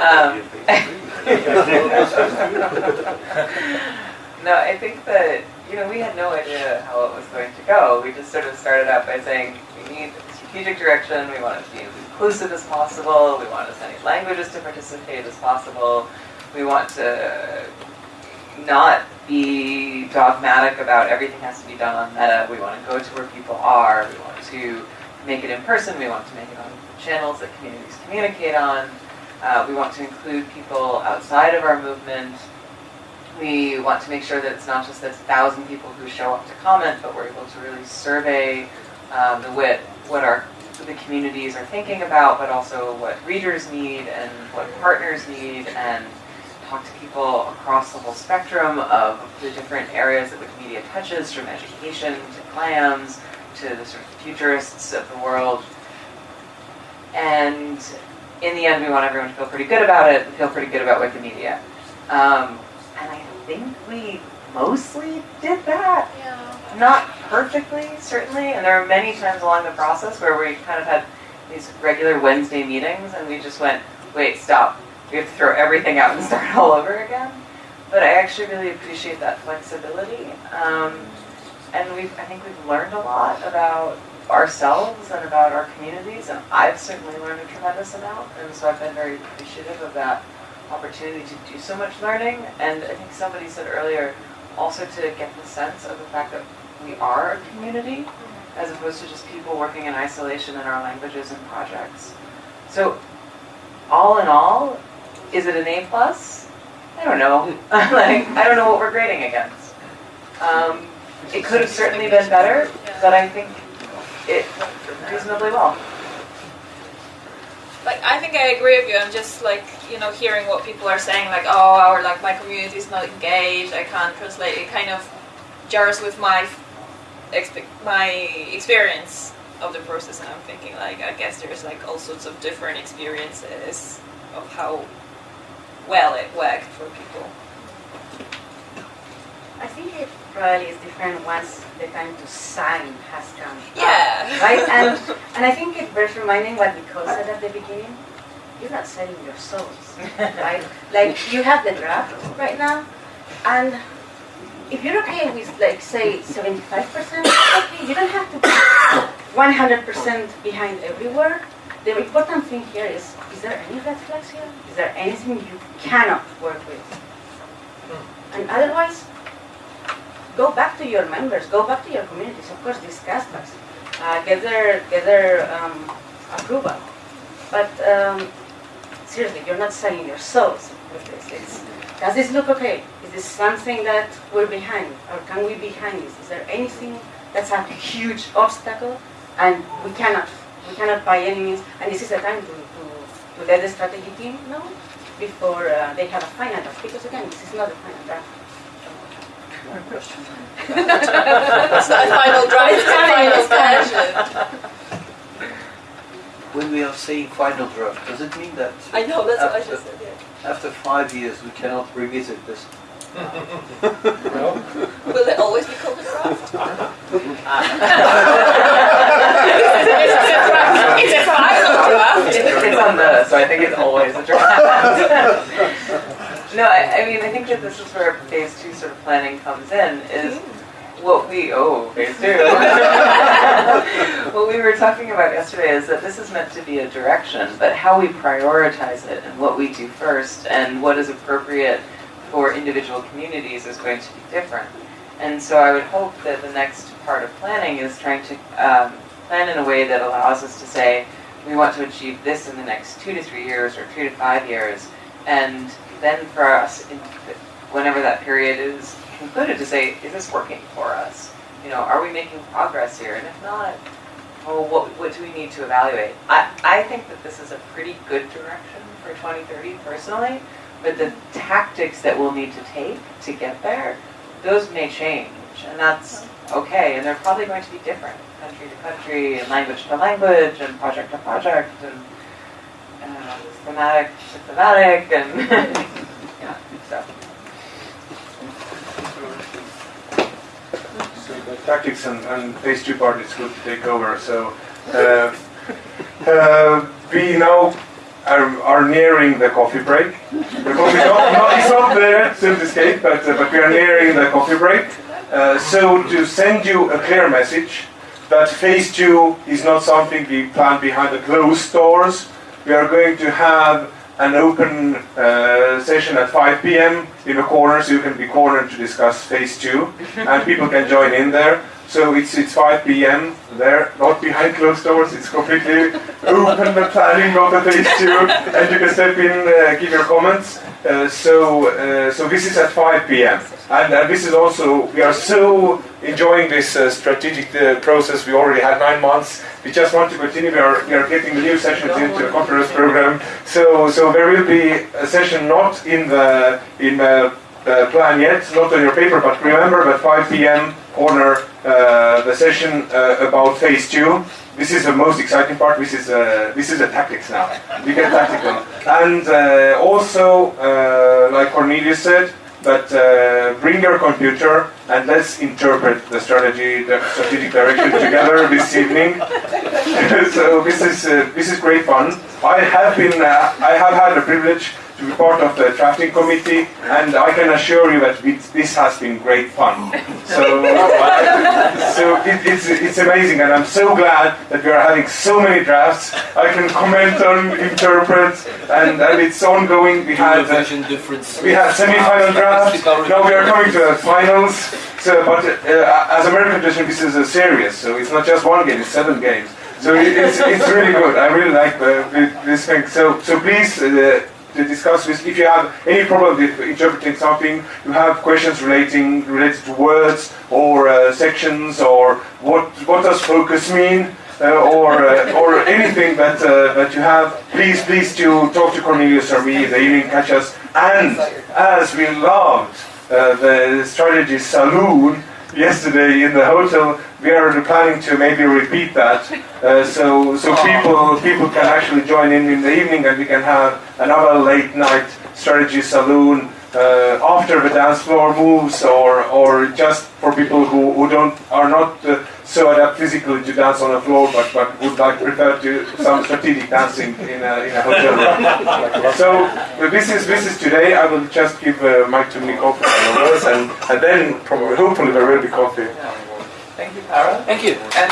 um, no, I think that you know we had no idea how it was going to go. We just sort of started out by saying we need strategic direction. We want it to be as inclusive as possible. We want as many languages to participate as possible. We want to not be dogmatic about everything has to be done on Meta. We want to go to where people are. We want to make it in person. We want to make it on channels that communities communicate on. Uh, we want to include people outside of our movement. We want to make sure that it's not just this thousand people who show up to comment, but we're able to really survey um, the what what our the communities are thinking about, but also what readers need and what partners need, and talk to people across the whole spectrum of the different areas that Wikimedia touches, from education to GLAMs to the sort of futurists of the world. And in the end, we want everyone to feel pretty good about it, and feel pretty good about Wikimedia. Um, and I think we mostly did that. Not perfectly, certainly, and there are many times along the process where we kind of had these regular Wednesday meetings and we just went, wait, stop. We have to throw everything out and start all over again. But I actually really appreciate that flexibility. Um, and we've, I think we've learned a lot about ourselves and about our communities, and I've certainly learned a tremendous amount, and so I've been very appreciative of that opportunity to do so much learning. And I think somebody said earlier, also to get the sense of the fact that we are a community, as opposed to just people working in isolation in our languages and projects. So, all in all, is it an A plus? I don't know. like, I don't know what we're grading against. Um, it could have certainly been better, but I think it reasonably well. Like I think I agree with you. I'm just like you know hearing what people are saying, like oh, or like my community is not engaged. I can't translate. It kind of jars with my expe- my experience of the process, and I'm thinking like I guess there's like all sorts of different experiences of how well it worked for people. I think it probably is different once the time to sign has come. Yeah. Right? And, and I think it bears reminding what Nicole said at the beginning. You're not selling your souls, right? Like, you have the draft right now, and if you're okay with, like, say, 75%, okay, you don't have to be 100% behind every word. The important thing here is, is there any red flags here? Is there anything you cannot work with? Hmm. And otherwise, go back to your members, go back to your communities, of course, discuss this, uh, get their, get their um, approval. But um, seriously, you're not selling your souls with this. It's, does this look okay? Is this something that we're behind? Or can we be behind this? Is there anything that's a huge obstacle and we cannot, we cannot by any means, and this is the time to, to, to let the strategy team know before uh, they have a final draft, because again, this is not a final draft. It's not a final draft. It's a final version. When we are saying final draft, does it mean that I know that's what I after, just said. Yeah. after five years we cannot revisit this? Will it always be called a draft? it's a final draft. It's, it's on the, so I think it's always a draft. no, I, I mean, I think that this is where phase two sort of planning comes in, is what we, oh, phase two. what we were talking about yesterday is that this is meant to be a direction, but how we prioritize it and what we do first and what is appropriate for individual communities is going to be different. And so I would hope that the next part of planning is trying to um, plan in a way that allows us to say, we want to achieve this in the next two to three years or three to five years. And then for us, whenever that period is concluded, to say, is this working for us? You know, are we making progress here? And if not, oh, what, what do we need to evaluate? I, I think that this is a pretty good direction for 2030 personally, but the tactics that we'll need to take to get there, those may change, and that's okay, and they're probably going to be different country to country, and language to language, and project to project, and uh, thematic to thematic, and yeah, so. So the tactics and, and phase two part is good to take over. So uh, uh, we now are, are nearing the coffee break. The coffee not, not, it's not there, still to escape, but, uh, but we are nearing the coffee break. Uh, so to send you a clear message that phase two is not something we plan behind the closed doors. We are going to have an open uh, session at 5 p.m. in the corner, so you can be cornered to discuss phase two, and people can join in there. So it's it's 5 p.m. there, not behind closed doors. It's completely open the planning of the phase two, and you can step in, uh, give your comments. Uh, so uh, so this is at 5 p.m. And, this is also we are so enjoying this uh, strategic uh, process. We already had nine months. We just want to continue. We are, we are getting new sessions into the conference program. So so there will be a session not in the in the uh, plan yet, not on your paper, but remember that 5 p.m. corner uh, the session uh, about phase two. This is the most exciting part. This is uh, this is the tactics now. We get tactical, and uh, also uh, like Cornelius said, uh, bring your computer and let's interpret the strategy, the strategic direction together this evening. so this is this is great fun. I have been I have had the privilege to be part of the drafting committee, and I can assure you that it, this has been great fun. So, so it, it's it's amazing, and I'm so glad that we are having so many drafts. I can comment on, interpret, and, and it's ongoing. We had uh, we had semi-final drafts. Now we are coming to the finals. So, but uh, as American tradition, this is a series, so it's not just one game; it's seven games. So it's, it's really good. I really like uh, this thing. So so please. Uh, to discuss with. If you have any problem with interpreting something, you have questions relating related to words or uh, sections or what what does focus mean. Uh, or uh, or anything that uh, that you have, please please to talk to Cornelius or me. They even catch us. And as we loved uh, the strategy saloon yesterday in the hotel, we are planning to maybe repeat that, uh, so so people people can actually join in in the evening, and we can have another late night strategy saloon uh, after the dance floor moves, or or just for people who, who don't are not uh, so adept physically to dance on the floor, but but would like prefer to some strategic dancing in a, in a hotel room. so this is this is today. I will just give uh, mic to Nico for and and then probably hopefully there will be coffee. Thank you, Tara. Thank you. And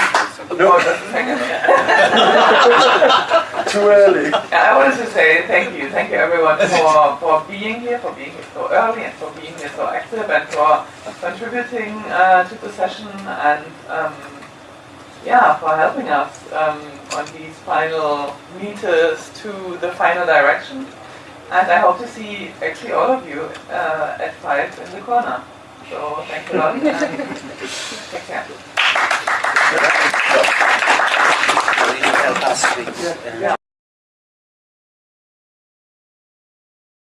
no, just a. Too early. I wanted to say thank you, thank you everyone for, for being here, for being here so early, and for being here so active, and for contributing uh, to the session, and um, yeah, for helping us um, on these final meters to the final direction. And I hope to see actually all of you uh, at five in the corner. So thanks a lot. Take care.